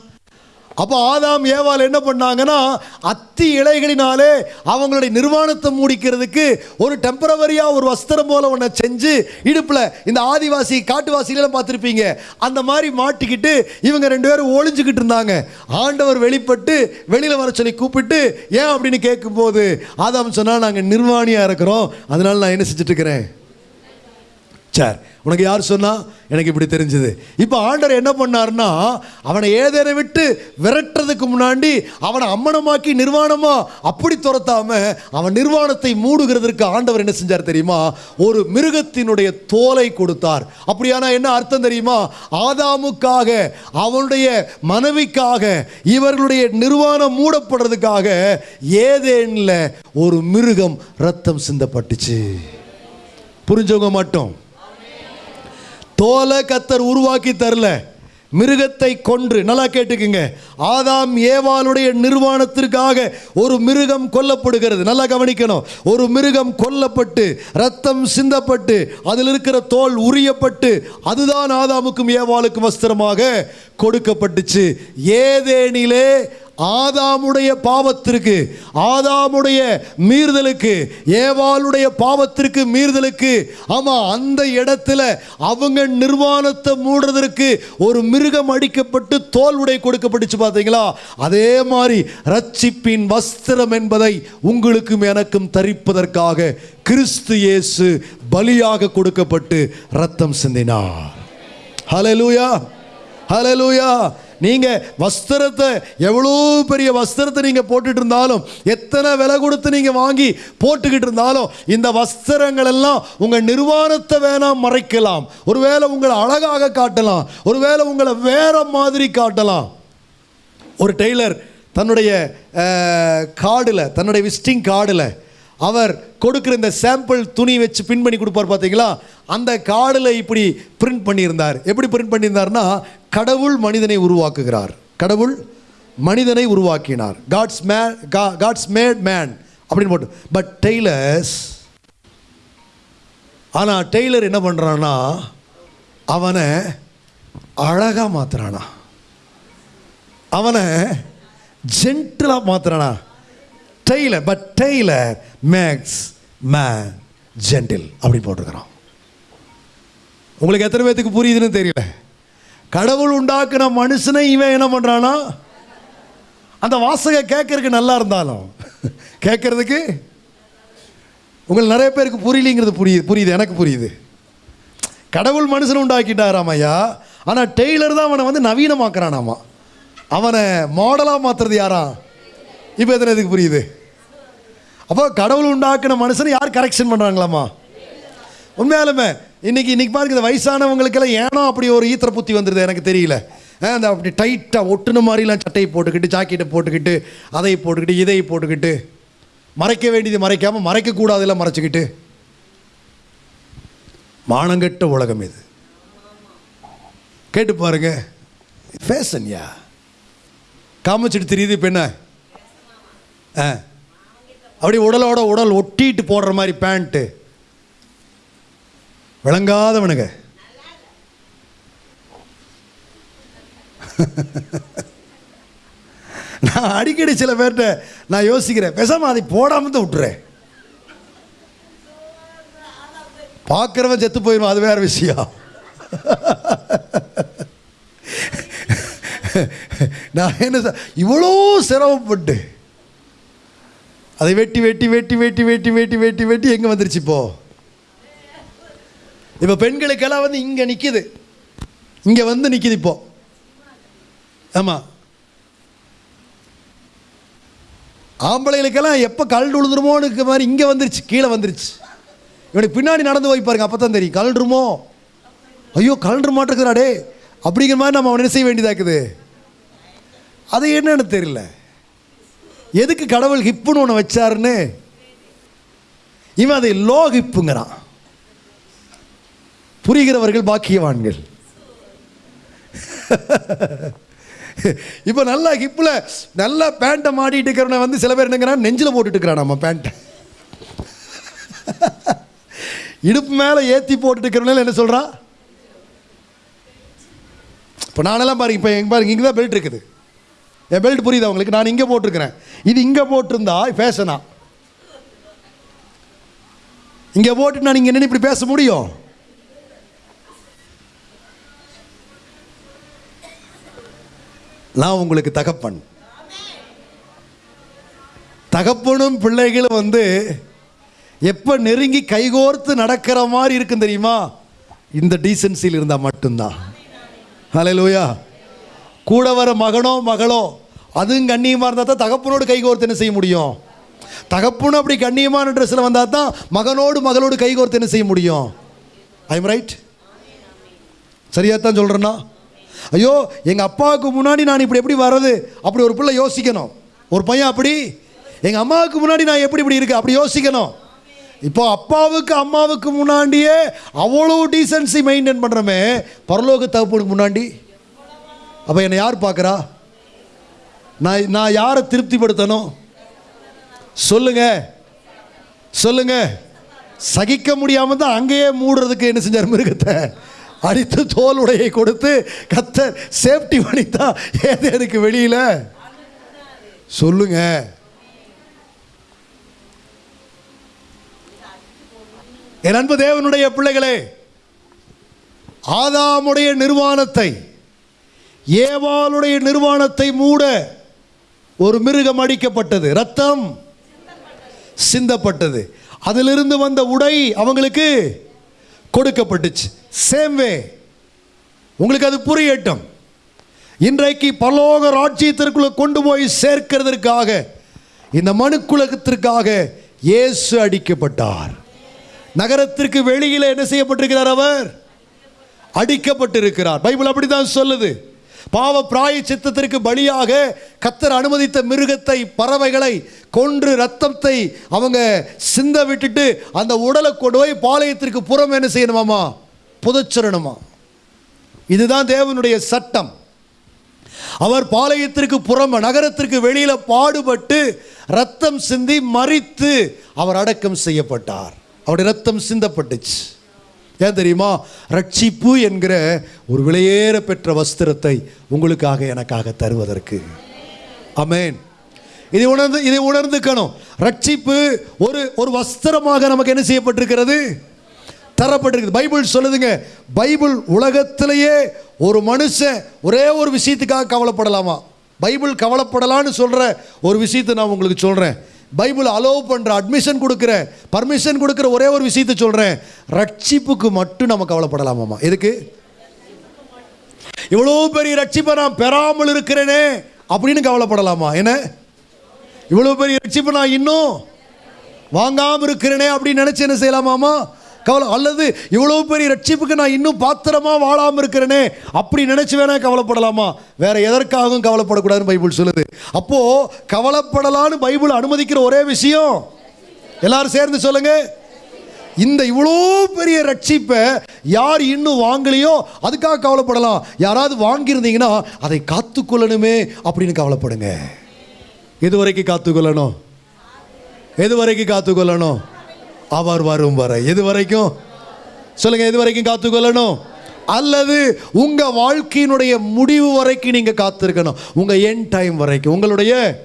அப்போ ஆதாம் ஏவால் என்ன பண்ணாங்கன்னா அத்தி இலைகளினாலே அவங்களுடைய நிர்வாணத்தை மூடிக்கிறதுக்கு ஒரு டெம்பரவரியாக ஒரு வஸ்திரம் போல ஒன்றை செஞ்சு இடுப்பில் இந்த ஆதிவாசி காட்டுவாசிகளெல்லாம் பார்த்துருப்பீங்க. அந்த மாதிரி மாட்டிக்கிட்டு இவங்க ரெண்டு பேரும் ஒளிஞ்சுக்கிட்டு இருந்தாங்க. ஆண்டவர் வெளிப்பட்டு வெளியில் வர சொல்லி கூப்பிட்டு ஏன்? அப்படின்னு கேட்கும்போது ஆதாம் சொன்னால் நாங்கள் நிர்வாணியாக இருக்கிறோம். அதனால நான் என்ன செஞ்சுட்டு இருக்கிறேன்? சரி உனக்கு யார் சொன்னா? எனக்கு இப்படி தெரிஞ்சது. இப்போ ஆண்டவர் என்ன பண்ணார்னா அவனை ஏதேனை விட்டு விரட்டுறதுக்கு முன்னாடி அவனை அம்மனமாக்கி நிர்வாணமாக அப்படி துரத்தாம அவன் நிர்வாணத்தை மூடுகிறதற்கு ஆண்டவர் என்ன செஞ்சார் தெரியுமா? ஒரு மிருகத்தினுடைய தோலை கொடுத்தார். அப்படியானா என்ன அர்த்தம் தெரியுமா? ஆதாமுக்காக அவனுடைய மனைவிக்காக இவர்களுடைய நிர்வாணம் மூடப்படுறதுக்காக ஏதேனில் ஒரு மிருகம் ரத்தம் சிந்தப்பட்டுச்சு. புரிஞ்சவங்க மட்டும். தோலை கத்தர் உருவாக்கி தரல. மிருகத்தை கொன்று நல்லா கேட்டுக்குங்க. ஆதாம் ஏவாளுடைய நிர்வாணத்திற்காக ஒரு மிருகம் கொல்லப்படுகிறது. நல்லா கவனிக்கணும். ஒரு மிருகம் கொல்லப்பட்டு ரத்தம் சிந்தப்பட்டு அதில் இருக்கிற தோல் உரியப்பட்டு அதுதான் ஆதாமுக்கும் ஏவாளுக்கும் வஸ்திரமாக கொடுக்கப்பட்டுச்சு. ஏதேனிலே ஆதாமுடைய பாவத்திற்கு ஆதாமுடைய மீறுதலுக்கு ஏவாளுடைய பாவத்திற்கு மீறுதலுக்கு ஆமா அந்த இடத்துல அவங்க நிர்வாணத்தை மூடுறதற்கு ஒரு மிருகம் அடிக்கப்பட்டு தோல் உடை கொடுக்கப்பட்டுச்சு பார்த்தீங்களா? அதே மாதிரி ரட்சிப்பின் வஸ்திரம் என்பதை உங்களுக்கும் எனக்கும் தரிப்பதற்காக கிறிஸ்து இயேசு பலியாக கொடுக்கப்பட்டு ரத்தம் சிந்தினார். ஹலலூயா ஹலலூயா நீங்கள் வஸ்திரத்தை எவ்வளோ பெரிய வஸ்திரத்தை நீங்கள் போட்டுட்டு இருந்தாலும் எத்தனை விலை கொடுத்து நீங்கள் வாங்கி போட்டுக்கிட்டு இருந்தாலும் இந்த வஸ்திரங்கள் எல்லாம் உங்கள் நிர்வாணத்தை வேணாம் மறைக்கலாம். ஒருவேளை உங்களை அழகாக காட்டலாம். ஒருவேளை உங்களை வேற மாதிரி காட்டலாம். ஒரு டெய்லர் தன்னுடைய கார்டில் தன்னுடைய விசிட்டிங் கார்டில் அவர் கொடுக்குற இந்த சாம்பிள் துணி வச்சு பின் பண்ணி கொடுப்பார் பார்த்தீங்களா அந்த கார்டில் இப்படி பிரிண்ட் பண்ணியிருந்தார். எப்படி பிரிண்ட் பண்ணியிருந்தார்னா கடவுள் மனிதனை உருவாக்குகிறார். கடவுள் மனிதனை உருவாக்கினார். God's man God's made man அப்படின்னு போட்டு. பட் டெய்லர்ஸ் ஆனால் டெய்லர் என்ன பண்ணுறான்னா அவனை அழகாக மாத்துறானா. அவனை ஜென்டிலாக மாத்துறானா. Tailor but tailor makes man gentle அப்படி போட்டிருக்கிறான். உங்களுக்கு எத்தனை பேத்துக்கு புரியுதுன்னு தெரியல. கடவுள் உண்டாக்குன மனுஷனை இவன் என்ன பண்ணுறானா அந்த வாசகை கேட்கறதுக்கு நல்லா இருந்தாலும். [laughs] கேட்கறதுக்கு உங்களுக்கு நிறைய பேருக்கு புரியலிங்கிறது புரியுது புரியுது எனக்கு புரியுது. கடவுள் மனுஷனை உண்டாக்கிட்டாராம் ஐயா ஆனால் டெய்லர் தான் அவனை வந்து நவீனமாக்குறானாமா. அவனை மாடலாக மாற்றுறது யாரா? இப்போ எத்தனை இதுக்கு புரியுது? அப்போ கடவுள் உண்டாக்குன மனுஷனை யார் கரெக்ஷன் பண்ணுறாங்களாமா உண்மையாலுமே இன்னைக்கு இன்னைக்கு பாருங்க இந்த வயசானவங்களுக்கெல்லாம் ஏனோ அப்படி ஒரு ஈத்திர புத்தி வந்துடுது எனக்கு தெரியல. ஆ, அந்த அப்படி டைட்டாக ஒட்டுன மாதிரிலாம் சட்டையை போட்டுக்கிட்டு ஜாக்கெட்டை போட்டுக்கிட்டு அதை போட்டுக்கிட்டு இதை போட்டுக்கிட்டு மறைக்க வேண்டியது மறைக்காமல் மறைக்கக்கூடாதெல்லாம் மறைச்சிக்கிட்டு. மானங்கெட்ட உலகம் இது. கேட்டு பாருங்க. ஃபேஷன்யா காமிச்சிட்டு தெரியுது இப்போ என்ன? ஆ. அப்படி உடலோட உடல் ஒட்டிட்டு போடுற மாதிரி பேண்ட்டு விளங்காதவனுங்க. நான் அடிக்கடி சில பேர்கிட்ட நான் யோசிக்கிறேன் பேசாம அதை போடாம தான் விட்டுறேன் பார்க்குறவன் செத்து போயிடும் அது வேற விஷயம். நான் என்ன இவ்வளோ சிரமப்பட்டு அதை வெட்டி வெட்டி வெட்டி வெட்டி வெட்டி வெட்டி வெட்டி வெட்டி எங்கே வந்துருச்சு இப்போது இப்போ பெண்களுக்கெல்லாம் வந்து இங்கே நிற்கிது இங்கே வந்து நிற்கிது இப்போ. ஆமாம் ஆம்பளைகளுக்கெல்லாம் எப்போ கல் உழுதுருமோன்னு இருக்க மாதிரி இங்கே வந்துருச்சு கீழே வந்துருச்சு. இவனுக்கு பின்னாடி நடந்து போய் பாருங்க அப்போ தான் தெரியும் கல்றுமோ ஐயோ கல்று மாட்டிருக்கிறாடே அப்படிங்கிற மாதிரி நம்ம அவனை என்ன செய்ய வேண்டியதாக இருக்குது? அது என்னன்னு தெரியல. எதுக்கு கடவுள் ஹிப்புன்னு ஒன்று வச்சாருன்னு? இவன் அதை லோ ஹிப்புங்கிறான் புரிகிறவர்கள் பாக்கியவான்கள். இப்போ நல்லா ஹிப்பில் நல்லா பேண்ட்டை மாட்டிட்டு இருக்கிறவனை வந்து சில பேர் என்னங்கிறான் நெஞ்சில் போட்டுட்டு இருக்கிறான் நம்ம பேண்ட்டை இடுப்பு மேலே ஏற்றி போட்டுட்டு இருக்கிறவனால என்ன சொல்கிறான் இப்போ நானெல்லாம் பாருங்க இப்போ எங்கே பாருங்க இங்கே தான் பெல்ட் இருக்குது. என் பெல்ட் புரியுதா உங்களுக்கு? நான் இங்கே போட்டிருக்கிறேன். இது இங்கே போட்டிருந்தா ஃபேஷனா இங்கே போட்டு நான் இங்கே நின்று இப்படி பேச முடியும்? நான் உங்களுக்கு தகப்பன். தகப்பனும் பிள்ளைகளும் வந்து எப்போ நெருங்கி கைகோர்த்து நடக்கிற மாதிரி இருக்கும் தெரியுமா? இந்த டீசன்சியில் இருந்தால் மட்டும்தான். ஹalleluya கூட வர மகனோ மகளோ அதுவும் கண்ணியமாக இருந்தால் தான் தகப்பனோடு கைகோர்த்து என்ன செய்ய முடியும்? தகப்பனும் அப்படி கண்ணியமான ட்ரெஸ்ஸில் வந்தால் தான் மகனோடு மகளோடு கைகோர்த்து என்ன செய்ய முடியும்? ஐம் ரைட் சரியாக தான் சொல்கிறேன்னா ஐயோ எங்கள் அப்பாவுக்கு முன்னாடி நான் இப்படி எப்படி வர்றது? அப்படி ஒரு பிள்ளை யோசிக்கணும். ஒரு பையன் அப்படி? எங்கள் அம்மாவுக்கு முன்னாடி நான் எப்படி இப்படி இருக்கு? அப்படி யோசிக்கணும். இப்போ அப்பாவுக்கு அம்மாவுக்கு முன்னாடியே அவ்வளோ டீசன்சி மெயின்டைன் பண்ணுறமே பரலோக தகப்பனுக்கு முன்னாடி. அப்போ என்னை யார் பார்க்குறா? நான் நான் யாரை திருப்திப்படுத்தணும்? சொல்லுங்க. சொல்லுங்க. சகிக்க முடியாமல் தான் அங்கேயே மூடுறதுக்கு என்ன செஞ்சார் மிருகத்தை? அடித்து தோல் உடையை கொடுத்து கத்தர் சேஃப்டி பண்ணித்தான் ஏதேனுக்கு வெளியில? சொல்லுங்க. என் அன்பு தேவனுடைய பிள்ளைகளே ஆதாமுடைய நிர்வாணத்தை ஏவாளுடைய நிர்வாணத்தை மூட ஒரு மிருகம் அடிக்கப்பட்டது. ரத்தம் சிந்தப்பட்டது. அதிலிருந்து வந்த உடை அவங்களுக்கு கொடுக்கப்பட்டுச்சு. Same way. உங்களுக்கு அது புரியட்டும். இன்றைக்கு பரலோக ராஜ்யத்திற்குள்ள கொண்டு போய் சேர்க்கிறதற்காக இந்த மனுக்குலகத்திற்காக இயேசு அடிக்கப்பட்டார். நகரத்திற்கு வெளியில் என்ன செய்யப்பட்டிருக்கிறார் அவர்? அடிக்கப்பட்டிருக்கிறார். பைபிள் அப்படிதான் சொல்லுது. பாவ பிராய சித்தத்திற்கு பலியாக கத்தர் அனுமதித்த மிருகத்தை பறவைகளை கொன்று ரத்தத்தை அவங்க சிந்த விட்டுட்டு அந்த உடலை கொண்டு போய் பாளையத்திற்கு புறம் என்ன செய்யணுமாமா புதைச்சிடணுமா இதுதான் தேவனுடைய சட்டம். அவர் பாளையத்திற்கு புறம நகரத்திற்கு வெளியில் பாடுபட்டு ரத்தம் சிந்தி மறித்து அவர் அடக்கம் செய்யப்பட்டார். அவருடைய ரத்தம் சிந்தப்பட்டுச்சு. ஏன் தெரியுமா? ரட்சிப்பு என்கிற ஒரு விலையேற பெற்ற வஸ்திரத்தை உங்களுக்காக எனக்காக தருவதற்கு. அமேன் இதை உணர்ந்து இதை உணர்ந்துக்கணும். ரட்சிப்பு ஒரு ஒரு வஸ்திரமாக நமக்கு என்ன செய்யப்பட்டிருக்கிறது? தரப்பட்டிருக்குது. பைபிள் சொல்லுதுங்க பைபிள் உலகத்திலேயே ஒரு மனுஷன் ஒரே ஒரு விஷயத்துக்காக கவலைப்படலாமா? பைபிள் கவலைப்படலான்னு சொல்கிற ஒரு விஷயத்தை நான் உங்களுக்கு சொல்கிறேன் பைபிள் அலோவ் பண்ணுற அட்மிஷன் கொடுக்குற பர்மிஷன் கொடுக்குற ஒரே ஒரு விஷயத்தை சொல்கிறேன் ரட்சிப்புக்கு மட்டும் நம்ம கவலைப்படலாமாமா எதுக்கு? இவ்வளோ பெரிய ரட்சிப்பை நான் பெறாமல் இருக்கிறேனே அப்படின்னு கவலைப்படலாமா? என்ன? இவ்வளோ பெரிய ரட்சிப்பை நான் இன்னும் வாங்காமல் இருக்கிறேனே அப்படின்னு நினச்சி என்ன செய்யலாமாமா கவலை அல்லது இவ்வளோ பெரிய ரட்சிப்புக்கு நான் இன்னும் பாத்திரமா வாழாமல் இருக்கிறேனே அப்படி நினச்சி வேணா கவலைப்படலாமா? வேற எதற்காகவும் கவலைப்படக்கூடாதுன்னு பைபிள் சொல்லுது. அப்போ கவலைப்படலான்னு பைபிள் அனுமதிக்கிற ஒரே விஷயம். எல்லாரும் சேர்ந்து சொல்லுங்க. இந்த இவ்வளோ பெரிய ரட்சிப்பை யார் இன்னும் வாங்கலையோ அதுக்காக கவலைப்படலாம். யாராவது வாங்கியிருந்தீங்கன்னா அதை காத்துக்கொள்ளணுமே அப்படின்னு கவலைப்படுங்க. எது வரைக்கும் காத்துக்கொள்ளணும்? எது வரைக்கும் காத்துக்கொள்ளணும்? அவர் வரும் வரை. எது வரைக்கும்? சொல்லுங்க எது வரைக்கும் காத்துக்கொள்ளணும்? அல்லது உங்க வாழ்க்கையினுடைய முடிவு வரைக்கும் நீங்க காத்திருக்கணும். உங்க என் டைம் வரைக்கும். உங்களுடைய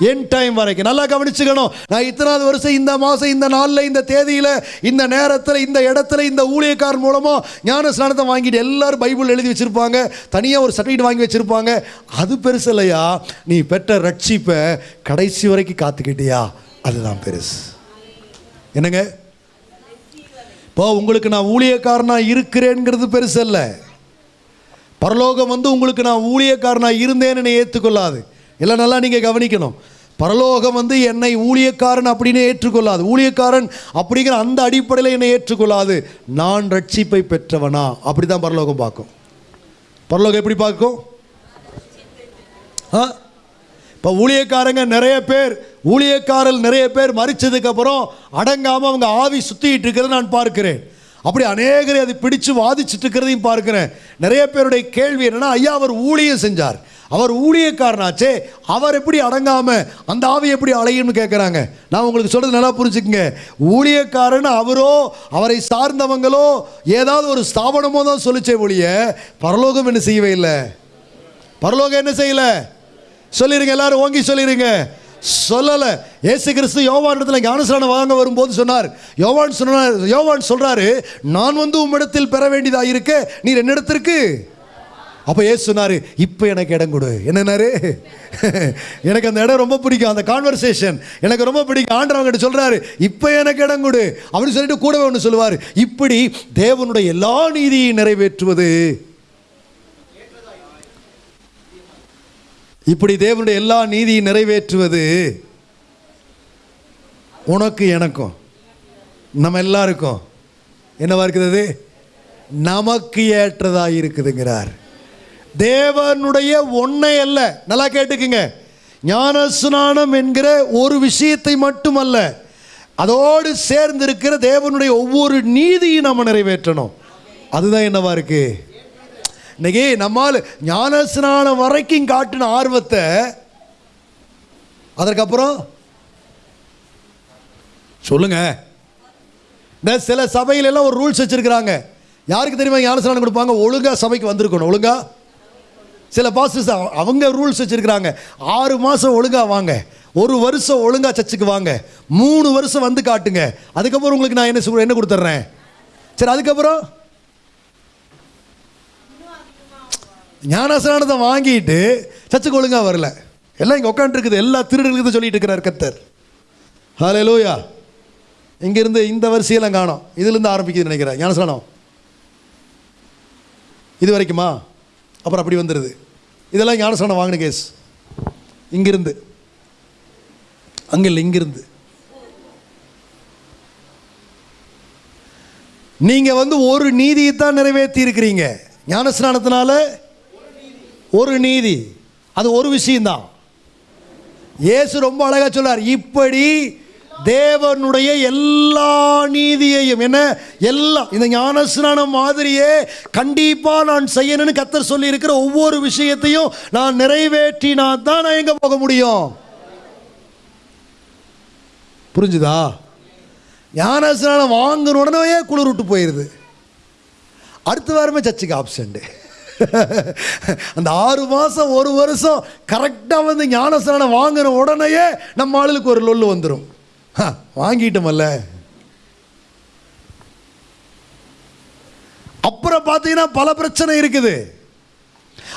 என் டைம் வரைக்கும். நல்லா கவனிச்சுக்கணும். நான் இத்தனாவது வருஷம் இந்த மாதம் இந்த நாளில் இந்த தேதியில் இந்த நேரத்தில் இந்த இடத்துல இந்த ஊழியக்கார் மூலமாக ஞான ஸ்நானத்தை வாங்கிட்டு எல்லாரும் பைபிள் எழுதி வச்சுருப்பாங்க. தனியாக ஒரு சர்டிஃபிகேட் வாங்கி வச்சுருப்பாங்க. அது பெருசு இல்லையா? நீ பெற்ற ரட்சிப்பை கடைசி வரைக்கும் காத்துக்கிட்டியா? அதுதான் பெருசு. என்னங்க? இப்போ உங்களுக்கு நான் ஊழியக்காரனாக இருக்கிறேங்கிறது பெருசல்ல பரலோகம் வந்து உங்களுக்கு நான் ஊழியக்காரனாக இருந்தேன்னு ஏற்றுக்கொள்ளாது. எல்லாம் நல்லா நீங்கள் கவனிக்கணும். பரலோகம் வந்து என்னை ஊழியக்காரன் அப்படின்னு ஏற்றுக்கொள்ளாது. ஊழியக்காரன் அப்படிங்கிற அந்த அடிப்படையில் என்னை ஏற்றுக்கொள்ளாது. நான் ரட்சிப்பை பெற்றவனா? அப்படி தான் பரலோகம் பார்க்கும். பரலோகம் எப்படி பார்க்கும்? ஆ? இப்போ ஊழியக்காரங்க நிறைய பேர் ஊழியக்காரர் நிறைய பேர் மறிச்சதுக்கப்புறம் அடங்காமல் அவங்க ஆவி சுற்றிக்கிட்டு இருக்கிறத நான் பார்க்கிறேன். அப்படி அநேகரை அதை பிடிச்சு வாதிச்சுட்டு இருக்கிறதையும் பார்க்கிறேன். நிறைய பேருடைய கேள்வி என்னென்னா ஐயா அவர் ஊழியம் செஞ்சார். அவர் ஊழியக்காரனாச்சே அவர் எப்படி அடங்காமல் அந்த ஆவி எப்படி அலையும்னு கேட்குறாங்க நான் உங்களுக்கு சொல்கிறது நல்லா புரிஞ்சுக்குங்க. ஊழியக்காரன் அவரோ அவரை சார்ந்தவங்களோ ஏதாவது ஒரு ஸ்தாபனமோ தான் சொல்லிச்சே ஒழிய பரலோகம் என்ன செய்யவே இல்லை. பரலோகம் என்ன செய்யல? சொல்லிடுங்க எல்லாரும் ஓங்கி சொல்லிடுங்க சொல்லல. ஏசு கிறிஸ்து யோவான் இடத்துல ஞானஸ்நானம் வாங்க வரும்போது சொன்னார். யோவான் சொன்னார் யோவான் சொல்றாரு நான் வந்து உம்மிடத்தில் பெற வேண்டியதாக இருக்க நீர் என்னிடத்திற்கு? அப்போ ஏசு சொன்னாரு இப்போ எனக்கு இடம் கொடு. என்னன்னாரு [laughs] எனக்கு அந்த இடம் ரொம்ப பிடிக்கும். அந்த கான்வர்சேஷன் எனக்கு ரொம்ப பிடிக்கும். ஆண்டவங்கிட்ட சொல்றாரு இப்போ எனக்கு இடம் கொடு. அப்படின்னு சொல்லிட்டு கூடவே ஒன்று சொல்லுவார். இப்படி தேவனுடைய எல்லா நீதியையும் நிறைவேற்றுவது. இப்படி தேவனுடைய எல்லா நீதியும் நிறைவேற்றுவது உனக்கு எனக்கும். நம்ம எல்லாருக்கும். என்னவா இருக்குது அது? நமக்கு ஏற்றதாக இருக்குதுங்கிறார். தேவனுடைய ஒன்றை அல்ல. நல்லா கேட்டுக்குங்க. ஞான ஸ்நானம் என்கிற ஒரு விஷயத்தை மட்டுமல்ல. அதோடு சேர்ந்து இருக்கிற தேவனுடைய ஒவ்வொரு நீதியும் நம்ம நிறைவேற்றணும். அதுதான் என்னவா இருக்குது இன்னைக்கு நம்மால் ஞானஸ்நானம் வரைக்கும் காட்டின ஆர்வத்தை அதற்கப்புறம் சொல்லுங்க. இந்த சில சபையில எல்லாம் ஒரு ரூல்ஸ் வச்சிருக்கிறாங்க. யாருக்கு தெரியுமா ஞானஸ்நானம் கொடுப்பாங்க? ஒழுங்கா சபைக்கு வந்திருக்கணும். ஒழுங்கா? சில பாஸ்டர்ஸ் அவங்க ரூல்ஸ் வச்சிருக்கிறாங்க. ஆறு மாதம் ஒழுங்கா வாங்க. ஒரு வருஷம் ஒழுங்கா சர்ச்சுக்கு வாங்க. மூணு வருஷம் வந்து காட்டுங்க. அதுக்கப்புறம் உங்களுக்கு நான் என்ன என்ன கொடுத்துட்றேன்? சரி அதுக்கப்புறம்? ஞானஸ்நானத்தை வாங்கிட்டு சர்ச்சுக்கு ஒழுங்காக வரல. எல்லாம் இங்கே உட்காந்துருக்குது எல்லா திருடர்களுக்கு சொல்லிட்டு இருக்கிறார் கத்தர் ஹலே லூயா இங்கேருந்து இந்த வரிசையெல்லாம் காணும். இதுலேருந்து ஆரம்பிக்குதுன்னு நினைக்கிறேன். ஞானசனம் இது வரைக்குமா? அப்புறம் அப்படி வந்துடுது இதெல்லாம் ஞானசனம் வாங்கின கேஸ் இங்கிருந்து. அங்கே இல்லை இங்கிருந்து. நீங்கள் வந்து ஒரு நீதியை தான் நிறைவேற்றி இருக்கிறீங்க ஞானஸ்நானத்தினால ஒரு நீதி. அது ஒரு விஷயம்தான். இயேசு ரொம்ப அழகாக சொல்லார் இப்படி தேவனுடைய எல்லா நீதியையும் என்ன? எல்லாம் இந்த ஞானஸ்நான மாதிரியே கண்டிப்பா நான் செய்யணும்னு கத்தர் சொல்லி இருக்கிற ஒவ்வொரு விஷயத்தையும் நான் நிறைவேற்றினா தான் நான் எங்க போக முடியும். புரிஞ்சுதா? ஞானஸ்நானம் வாங்கின உடனே குளிர் விட்டு போயிடுது அடுத்த வாரமே சர்ச்சுக்கு ஆப்ஷன்ட்டு [laughs] அந்த ஆறு மாதம் ஒரு வருஷம் கரெக்டாக வந்து ஞானஸ்நானம் வாங்கின உடனேயே நம்ம ஆளுக்கு ஒரு லொல்லு வந்துடும் ஹ, வாங்கிட்டோமல்ல? அப்புறம் பார்த்தீங்கன்னா பல பிரச்சனை இருக்குது.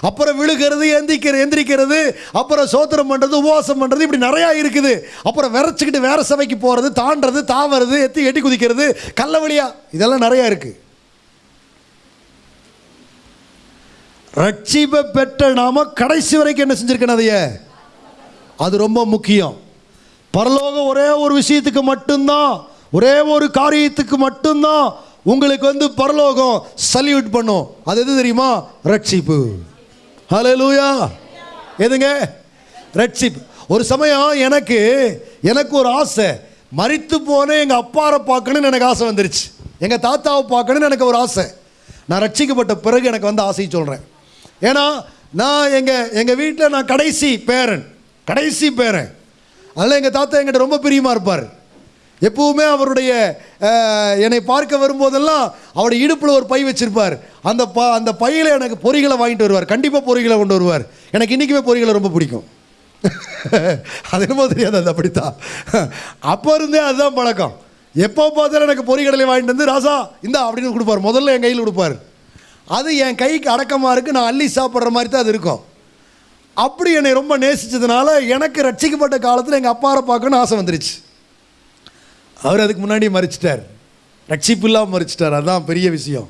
அப்புறம் விழுகிறது எந்திக்கிற எந்திரிக்கிறது அப்புறம் சோத்திரம் பண்ணுறது உபவாசம் பண்ணுறது இப்படி நிறையா இருக்குது. அப்புறம் விரைச்சிக்கிட்டு வேற சபைக்கு போகிறது தாண்டுறது தாவறது எத்தி எட்டி குதிக்கிறது கள்ள வழியா இதெல்லாம் நிறையா இருக்குது ரட்சிப்பை பெற்ற நாம கடைசி வரைக்கும் என்ன செஞ்சிருக்கணும் அதைய? அது ரொம்ப முக்கியம். பரலோகம் ஒரே ஒரு விஷயத்துக்கு மட்டும்தான் ஒரே ஒரு காரியத்துக்கு மட்டும்தான் உங்களுக்கு வந்து பரலோகம் சல்யூட் பண்ணும். அது எது தெரியுமா? ரட்சிப்பு. லூயா எதுங்க? ரட்சிப்பு. ஒரு சமயம் எனக்கு எனக்கு ஒரு ஆசை. மறித்து போன எங்கள் அப்பாரை பார்க்கணும்னு எனக்கு ஆசை வந்துருச்சு. எங்கள் தாத்தாவை பார்க்கணும்னு எனக்கு ஒரு ஆசை. நான் ரட்சிக்கப்பட்ட பிறகு எனக்கு வந்து ஆசையை சொல்கிறேன் ஏன்னா நான் எங்கள் எங்கள் வீட்டில் நான் கடைசி பேரன். கடைசி பேரன். அதனால் எங்கள் தாத்தா எங்கிட்ட ரொம்ப பிரியமாக இருப்பார். எப்பவுமே அவருடைய என்னை பார்க்க வரும்போதெல்லாம் அவருடைய இடுப்பில் ஒரு பை வச்சுருப்பார். அந்த ப அந்த பையில் எனக்கு பொறிகளை வாங்கிட்டு வருவார். கண்டிப்பாக பொறிகளை கொண்டு வருவார். எனக்கு இன்றைக்குமே பொறிகளை ரொம்ப பிடிக்கும். [laughs] அது என்னமோ தெரியாது அது அப்படித்தான். அப்போ இருந்தே அதுதான் பழக்கம். எப்போ பார்த்தாலும் எனக்கு பொறிகடலை வாங்கிட்டு வந்து ராசா இந்தா அப்படின்னு கொடுப்பார். முதல்ல என் கையில் கொடுப்பார். அது என் கைக்கு அடக்கமாக இருக்குது நான் அள்ளி சாப்பிட்ற மாதிரி தான் அது இருக்கும். அப்படி என்னை ரொம்ப நேசித்ததுனால எனக்கு ரட்சிக்கப்பட்ட காலத்தில் எங்கள் அப்பாரை பார்க்கணும்னு ஆசை வந்துருச்சு. அவர் அதுக்கு முன்னாடி மறிச்சிட்டார். ரட்சிப்பு இல்லாமல் மறிச்சிட்டார். அதுதான் பெரிய விஷயம்.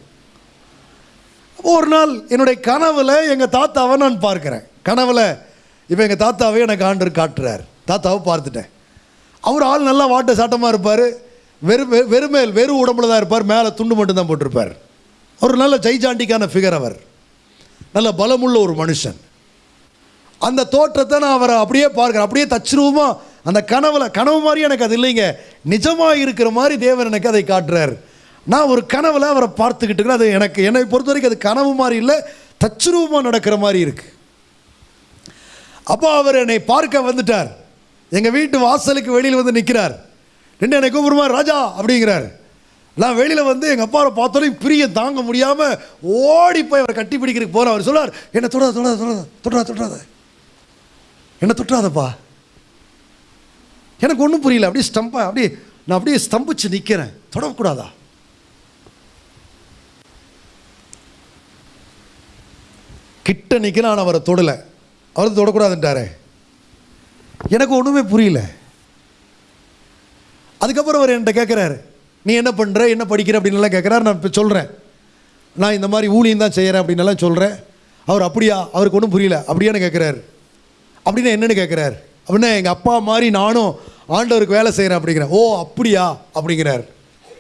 அப்போ ஒரு நாள் என்னுடைய கனவில் எங்கள் தாத்தாவை நான் பார்க்குறேன். கனவில் இப்போ எங்கள் தாத்தாவே எனக்கு ஆண்டு காட்டுறார். தாத்தாவை பார்த்துட்டேன். அவர் ஆள் நல்லா வாட்ட சாட்டமாக இருப்பார். வெறும் வெறுமேல் வெறும் உடம்புல தான் இருப்பார். மேலே துண்டு மட்டும்தான் போட்டிருப்பார். ஒரு நல்ல ஜெய்ஜாண்டிக்கான ஃபிகர் அவர். நல்ல பலமுள்ள ஒரு மனுஷன். அந்த தோற்றத்தை நான் அவரை அப்படியே பார்க்குறேன். அப்படியே தச்சுருவமாக அந்த கனவில் கனவு மாதிரி எனக்கு அது இல்லைங்க. நிஜமாக இருக்கிற மாதிரி தேவன் எனக்கு அதை காட்டுறார். நான் ஒரு கனவில் அவரை பார்த்துக்கிட்டு இருக்கிறேன். அது எனக்கு என்னை பொறுத்த வரைக்கும் அது கனவு மாதிரி இல்லை தச்சுருவமாக நடக்கிற மாதிரி இருக்குது அப்போ அவர் என்னை பார்க்க வந்துட்டார். எங்கள் வீட்டு வாசலுக்கு வெளியில் வந்து நிற்கிறார் ரெண்டு என்னை கூப்பிடுமா ராஜா அப்படிங்கிறார். நான் வெளியில் வந்து எங்கள் அப்பாவை பார்த்தோன்னே பிரிய தாங்க முடியாமல் ஓடி போய் அவரை கட்டி பிடிக்கிறதுக்கு போகிறேன் அவர் சொல்லார் என்னை தொடாத தொடாத தொடாத தொடாத தொடாத. என்னை தொட்டாதப்பா. எனக்கு ஒன்றும் புரியல. அப்படியே ஸ்டம்பா அப்படியே நான் அப்படியே ஸ்தம்பிச்சு நிற்கிறேன் தொடக்கூடாதா? கிட்ட நிற்க நான் அவரை தொடலை. அவர் தொடக்கூடாதுன்ட்டாரே. எனக்கு ஒன்றுமே புரியல. அதுக்கப்புறம் அவர் என்கிட்ட கேட்குறாரு நீ என்ன பண்ணுற என்ன படிக்கிற? அப்படின்னுலாம் கேட்குறாரு நான் இப்போ சொல்கிறேன் நான் இந்த மாதிரி ஊழியம் தான் செய்கிறேன் அப்படின்னலாம் சொல்கிறேன் அவர் அப்படியா? அவருக்கு ஒன்றும் புரியல. அப்படியான்னு கேட்குறாரு அப்படின்னா என்னென்னு கேட்குறாரு அப்படின்னா எங்கள் அப்பா மாதிரி நானும் ஆண்டவருக்கு வேலை செய்கிறேன் அப்படிங்கிறேன். ஓ அப்படியா? அப்படிங்கிறார்.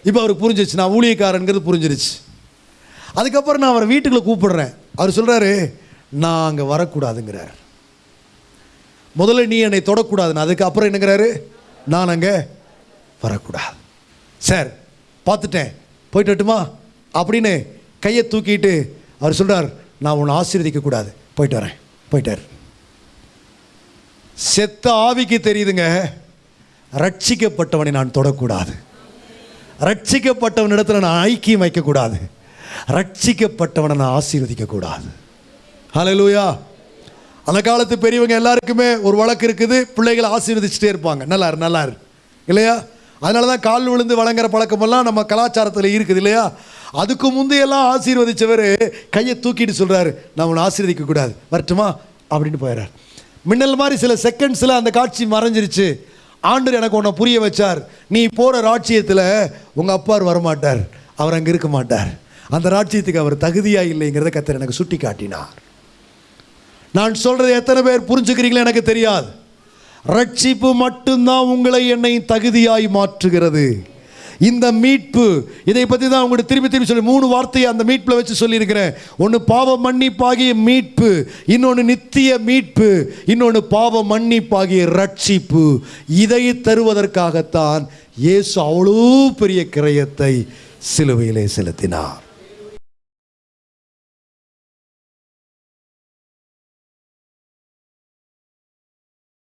இப்போ அவருக்கு புரிஞ்சிச்சு நான் ஊழியக்காரங்கிறது புரிஞ்சிருச்சு. அதுக்கப்புறம் நான் அவரை வீட்டுக்குள்ளே கூப்பிடுறேன். அவர் சொல்கிறாரு நான் அங்கே வரக்கூடாதுங்கிறார். முதல்ல நீ என்னை தொடக்கூடாதுன்னு. அதுக்கப்புறம் என்னங்கிறாரு? நான் அங்கே வரக்கூடாது. சார் பார்த்துட்டேன். போயிட்டு வரட்டுமா? அப்படின்னு கையை தூக்கிட்டு அவர் சொல்கிறார் நான் உன்னை ஆசீர்வதிக்க கூடாது போயிட்டு வரேன். போயிட்டார் செத்த ஆவிக்கு தெரியுதுங்க ரட்சிக்கப்பட்டவனை நான் தொடக்கூடாது. ரட்சிக்கப்பட்டவனிடத்தில் நான் ஐக்கியம் வைக்கக்கூடாது. ரட்சிக்கப்பட்டவனை நான் ஆசீர்வதிக்க கூடாது அந்த காலத்து பெரியவங்க எல்லாருக்குமே ஒரு வழக்கு இருக்குது பிள்ளைகளை ஆசீர்வதிச்சுட்டே இருப்பாங்க. நல்லாரு நல்லாரு இல்லையா? அதனால தான் கால் விழுந்து வழங்குற பழக்கமெல்லாம் நம்ம கலாச்சாரத்தில் இருக்குது இல்லையா? அதுக்கு முந்தையெல்லாம் ஆசீர்வதிச்சவர் கையை தூக்கிட்டு சொல்கிறாரு நான் உன்னை ஆசீர்வதிக்க கூடாது வரட்டுமா? அப்படின்னு போயிடுறார் மின்னல் மாதிரி சில செகண்ட்ஸில் அந்த காட்சி மறைஞ்சிருச்சு. ஆண்டர் எனக்கு உன்னை புரிய வச்சார். நீ போகிற ராட்சியத்தில் உங்கள் அப்பார் வரமாட்டார். அவர் அங்கே இருக்க மாட்டார். அந்த ராட்சியத்துக்கு அவர் தகுதியாக இல்லைங்கிறத கத்தர் எனக்கு சுட்டி காட்டினார் நான் சொல்கிறது எத்தனை பேர் புரிஞ்சுக்கிறீங்களோ எனக்கு தெரியாது. ரட்சிப்பு மட்டும்தான் உங்களை என்னை தகுதியாய் மாற்றுகிறது. இந்த மீட்பு இதை பற்றி தான் உங்கள்கிட்ட திரும்பி திரும்பி சொல்லி மூணு வார்த்தையை அந்த மீட்பில் வச்சு சொல்லியிருக்கிறேன். ஒன்று பாவ மன்னிப்பாகிய மீட்பு இன்னொன்று நித்திய மீட்பு இன்னொன்று பாவ மன்னிப்பாகிய ரட்சிப்பு. இதை தருவதற்காகத்தான் இயேசு அவ்வளோ பெரிய கிரயத்தை சிலுவையிலே செலுத்தினார்.